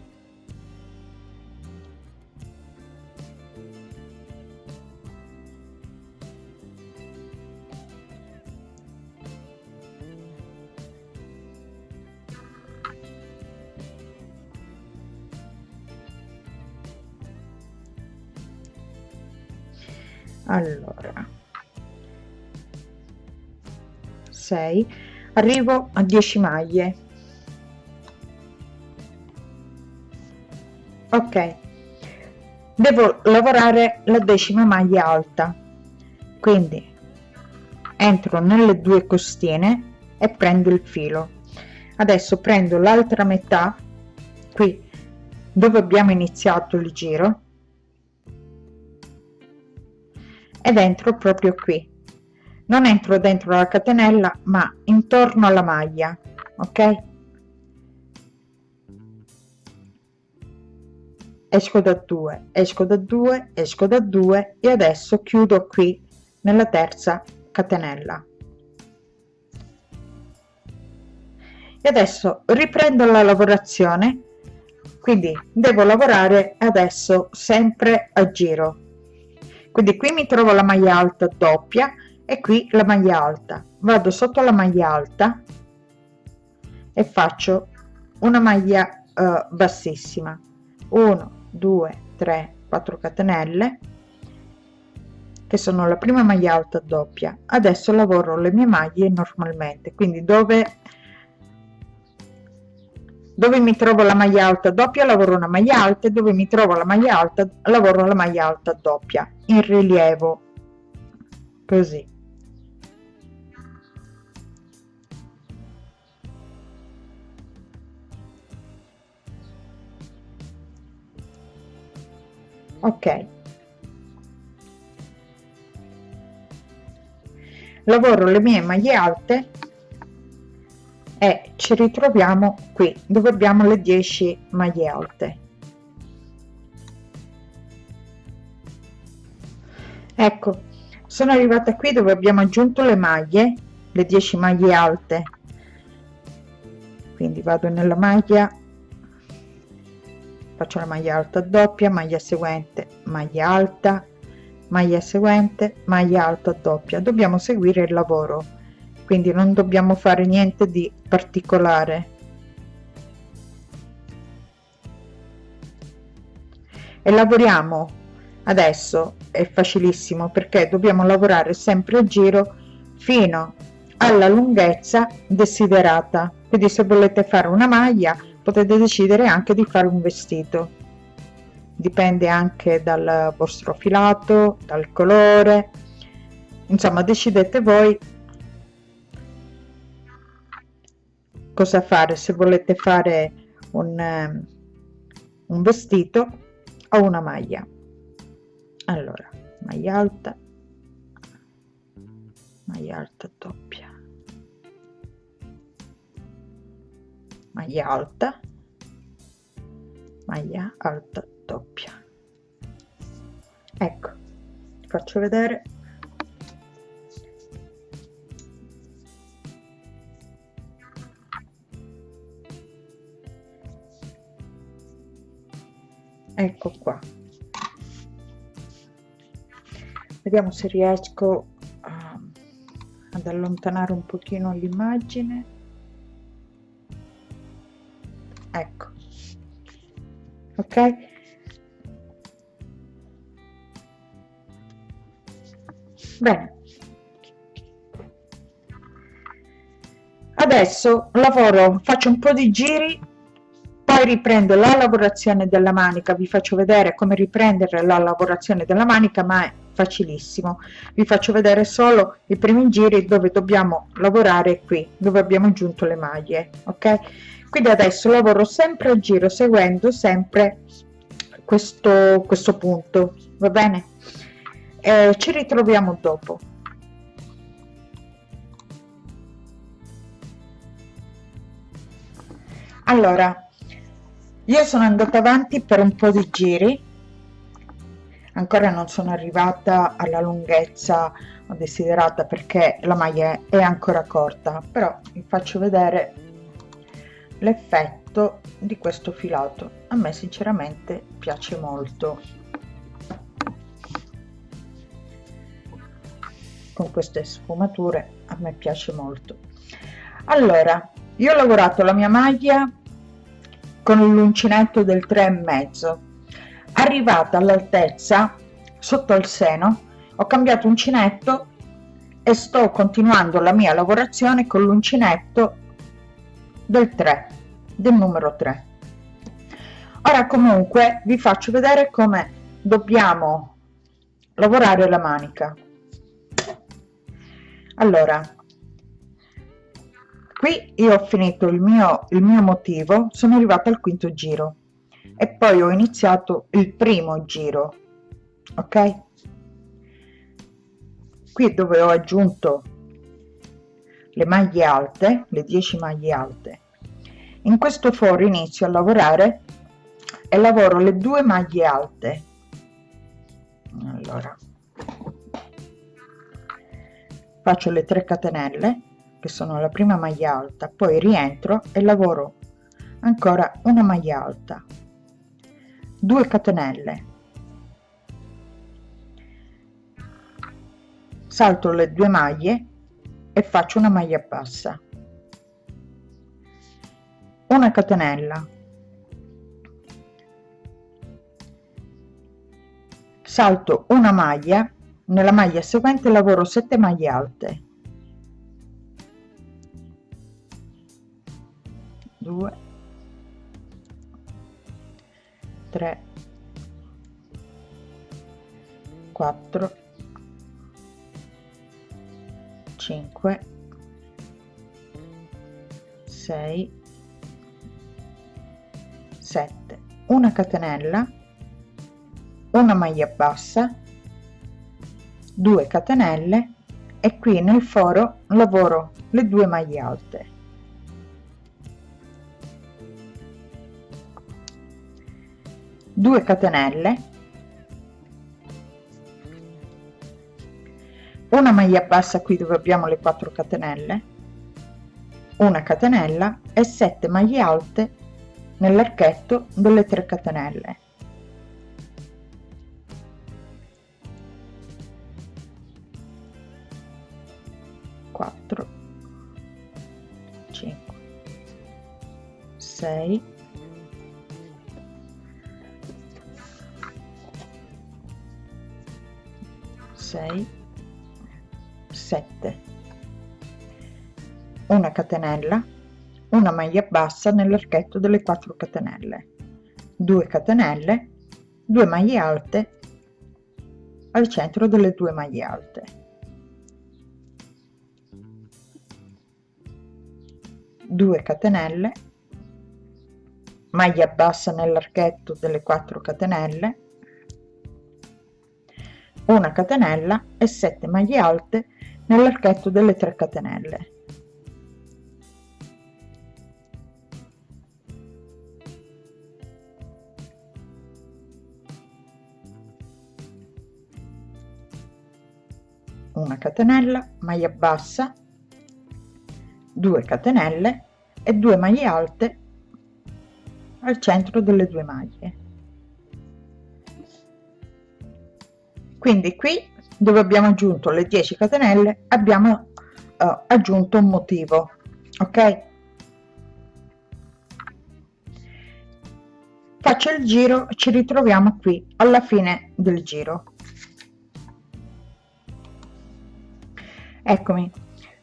S1: allora 6 arrivo a 10 maglie ok devo lavorare la decima maglia alta quindi entro nelle due costine e prendo il filo adesso prendo l'altra metà qui dove abbiamo iniziato il giro ed entro proprio qui non entro dentro la catenella ma intorno alla maglia ok esco da 2 esco da 2 esco da 2 e adesso chiudo qui nella terza catenella e adesso riprendo la lavorazione quindi devo lavorare adesso sempre a giro quindi qui mi trovo la maglia alta doppia e qui la maglia alta vado sotto la maglia alta e faccio una maglia eh, bassissima 1 2 3 4 catenelle che sono la prima maglia alta doppia adesso lavoro le mie maglie normalmente quindi dove dove mi trovo la maglia alta doppia lavoro una maglia alta e dove mi trovo la maglia alta lavoro la maglia alta doppia in rilievo così ok lavoro le mie maglie alte e ci ritroviamo qui dove abbiamo le 10 maglie alte ecco sono arrivata qui dove abbiamo aggiunto le maglie le 10 maglie alte quindi vado nella maglia faccio la maglia alta doppia maglia seguente maglia alta maglia seguente maglia alta doppia dobbiamo seguire il lavoro quindi non dobbiamo fare niente di particolare e lavoriamo adesso è facilissimo perché dobbiamo lavorare sempre a giro fino alla lunghezza desiderata quindi se volete fare una maglia potete decidere anche di fare un vestito dipende anche dal vostro filato dal colore insomma decidete voi cosa fare se volete fare un, ehm, un vestito o una maglia allora maglia alta maglia alta doppia maglia alta maglia alta doppia ecco faccio vedere ecco qua vediamo se riesco ehm, ad allontanare un pochino l'immagine ecco ok bene adesso lavoro faccio un po di giri poi riprendo la lavorazione della manica vi faccio vedere come riprendere la lavorazione della manica ma è facilissimo vi faccio vedere solo i primi giri dove dobbiamo lavorare qui dove abbiamo aggiunto le maglie ok quindi adesso lavoro sempre a giro seguendo sempre questo, questo punto va bene eh, ci ritroviamo dopo allora io sono andata avanti per un po di giri ancora non sono arrivata alla lunghezza desiderata perché la maglia è ancora corta però vi faccio vedere l'effetto di questo filato a me sinceramente piace molto con queste sfumature a me piace molto allora io ho lavorato la mia maglia con l'uncinetto del 3 e mezzo arrivata all'altezza sotto il seno ho cambiato uncinetto e sto continuando la mia lavorazione con l'uncinetto del 3 del numero 3 ora comunque vi faccio vedere come dobbiamo lavorare la manica allora qui io ho finito il mio il mio motivo sono arrivata al quinto giro e poi ho iniziato il primo giro ok qui dove ho aggiunto le maglie alte le 10 maglie alte in questo foro inizio a lavorare e lavoro le due maglie alte allora faccio le 3 catenelle che sono la prima maglia alta poi rientro e lavoro ancora una maglia alta 2 catenelle salto le due maglie e faccio una maglia bassa una catenella salto una maglia nella maglia seguente lavoro 7 maglie alte 2 3 4 5 6 7 una catenella una maglia bassa 2 catenelle e qui nel foro lavoro le due maglie alte due catenelle una maglia bassa qui dove abbiamo le 4 catenelle una catenella e 7 maglie alte nell'archetto delle 3 catenelle Quattro, cinque, sei. 7 una catenella una maglia bassa nell'archetto delle 4 catenelle 2 catenelle 2 maglie alte al centro delle due maglie alte due catenelle maglia bassa nell'archetto delle 4 catenelle una catenella e 7 maglie alte nell'archetto delle 3 catenelle una catenella maglia bassa 2 catenelle e 2 maglie alte al centro delle due maglie quindi qui dove abbiamo aggiunto le 10 catenelle abbiamo eh, aggiunto un motivo ok faccio il giro ci ritroviamo qui alla fine del giro eccomi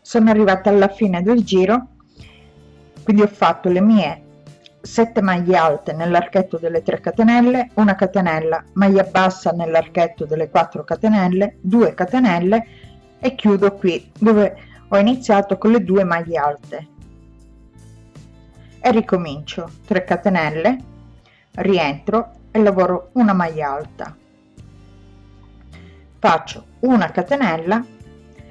S1: sono arrivata alla fine del giro quindi ho fatto le mie 7 maglie alte nell'archetto delle 3 catenelle, una catenella, maglia bassa nell'archetto delle 4 catenelle, 2 catenelle e chiudo qui dove ho iniziato con le due maglie alte e ricomincio 3 catenelle, rientro e lavoro una maglia alta. Faccio una catenella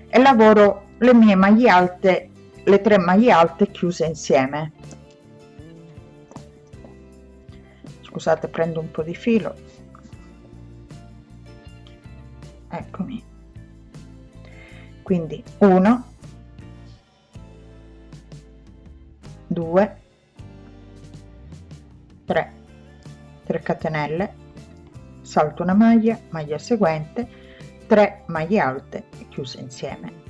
S1: e lavoro le mie maglie alte le tre maglie alte chiuse insieme scusate prendo un po di filo eccomi quindi 1 2 3 3 catenelle salto una maglia maglia seguente 3 maglie alte chiuse insieme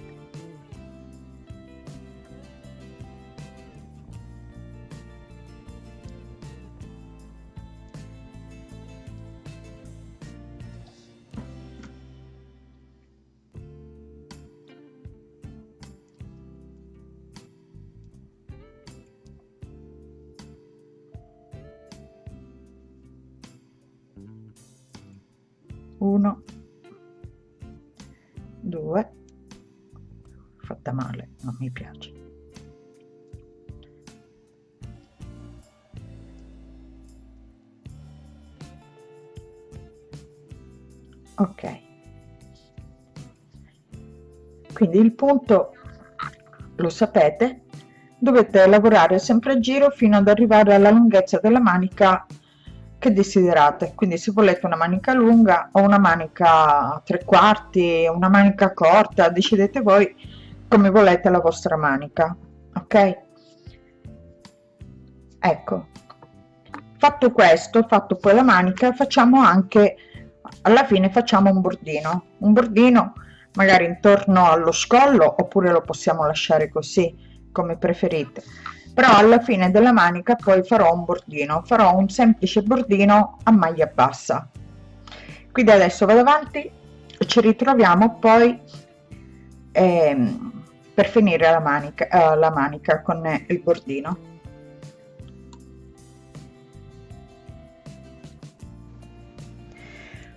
S1: 1 2 fatta male non mi piace ok quindi il punto lo sapete dovete lavorare sempre a giro fino ad arrivare alla lunghezza della manica che desiderate quindi se volete una manica lunga o una manica tre quarti una manica corta decidete voi come volete la vostra manica ok ecco fatto questo fatto poi la manica facciamo anche alla fine facciamo un bordino un bordino magari intorno allo scollo oppure lo possiamo lasciare così come preferite però alla fine della manica poi farò un bordino farò un semplice bordino a maglia bassa quindi adesso vado avanti e ci ritroviamo poi ehm, per finire la manica eh, la manica con il bordino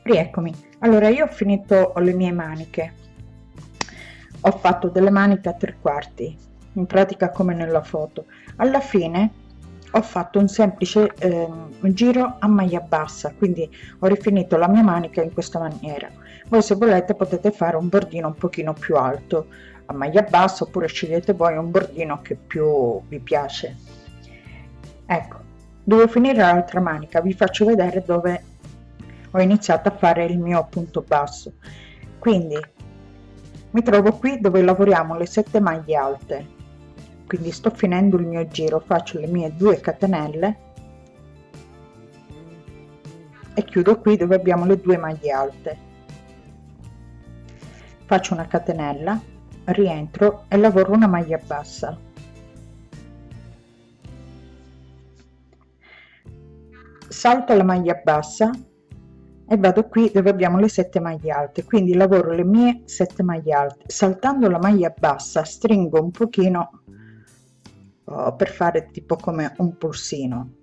S1: rieccomi allora io ho finito le mie maniche ho fatto delle maniche a tre quarti in pratica come nella foto alla fine ho fatto un semplice eh, giro a maglia bassa quindi ho rifinito la mia manica in questa maniera voi se volete potete fare un bordino un pochino più alto a maglia bassa oppure scegliete voi un bordino che più vi piace ecco devo finire l'altra manica vi faccio vedere dove ho iniziato a fare il mio punto basso quindi mi trovo qui dove lavoriamo le sette maglie alte quindi sto finendo il mio giro faccio le mie 2 catenelle e chiudo qui dove abbiamo le due maglie alte faccio una catenella rientro e lavoro una maglia bassa salto la maglia bassa e vado qui dove abbiamo le sette maglie alte quindi lavoro le mie sette maglie alte saltando la maglia bassa stringo un pochino per fare tipo come un pulsino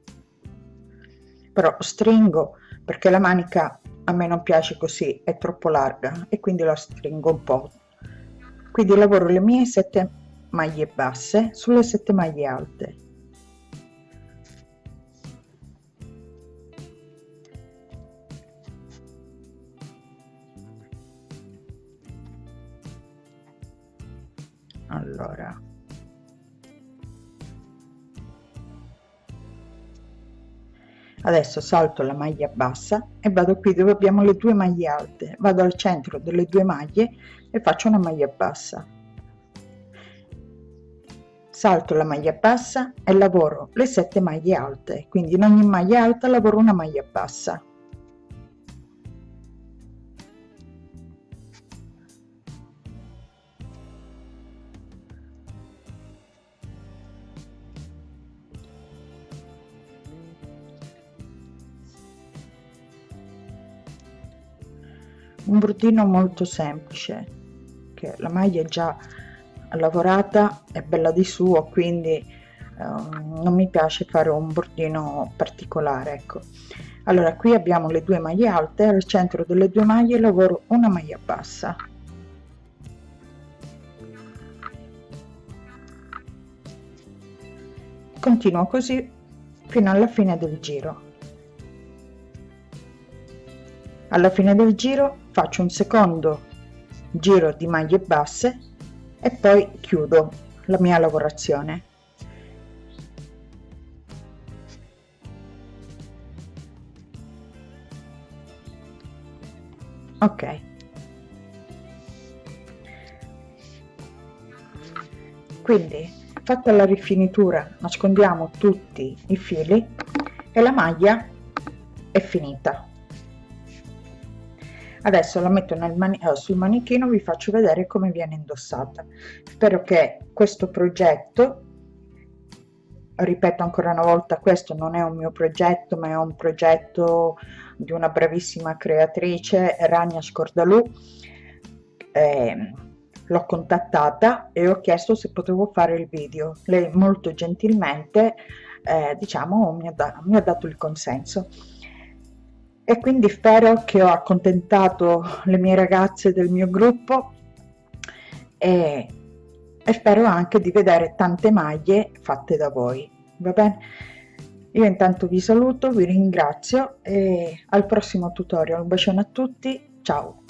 S1: però stringo perché la manica a me non piace così è troppo larga e quindi la stringo un po quindi lavoro le mie sette maglie basse sulle sette maglie alte allora adesso salto la maglia bassa e vado qui dove abbiamo le due maglie alte vado al centro delle due maglie e faccio una maglia bassa salto la maglia bassa e lavoro le sette maglie alte quindi in ogni maglia alta lavoro una maglia bassa un bruttino molto semplice che la maglia è già lavorata è bella di suo quindi eh, non mi piace fare un bordino particolare ecco allora qui abbiamo le due maglie alte al centro delle due maglie lavoro una maglia bassa continuo così fino alla fine del giro alla fine del giro faccio un secondo giro di maglie basse e poi chiudo la mia lavorazione ok quindi fatta la rifinitura nascondiamo tutti i fili e la maglia è finita adesso la metto mani eh, sul manichino vi faccio vedere come viene indossata spero che questo progetto ripeto ancora una volta questo non è un mio progetto ma è un progetto di una bravissima creatrice Rania Scordalù eh, l'ho contattata e ho chiesto se potevo fare il video lei molto gentilmente eh, diciamo mi ha, mi ha dato il consenso e quindi spero che ho accontentato le mie ragazze del mio gruppo e, e spero anche di vedere tante maglie fatte da voi va bene io intanto vi saluto vi ringrazio e al prossimo tutorial un bacione a tutti ciao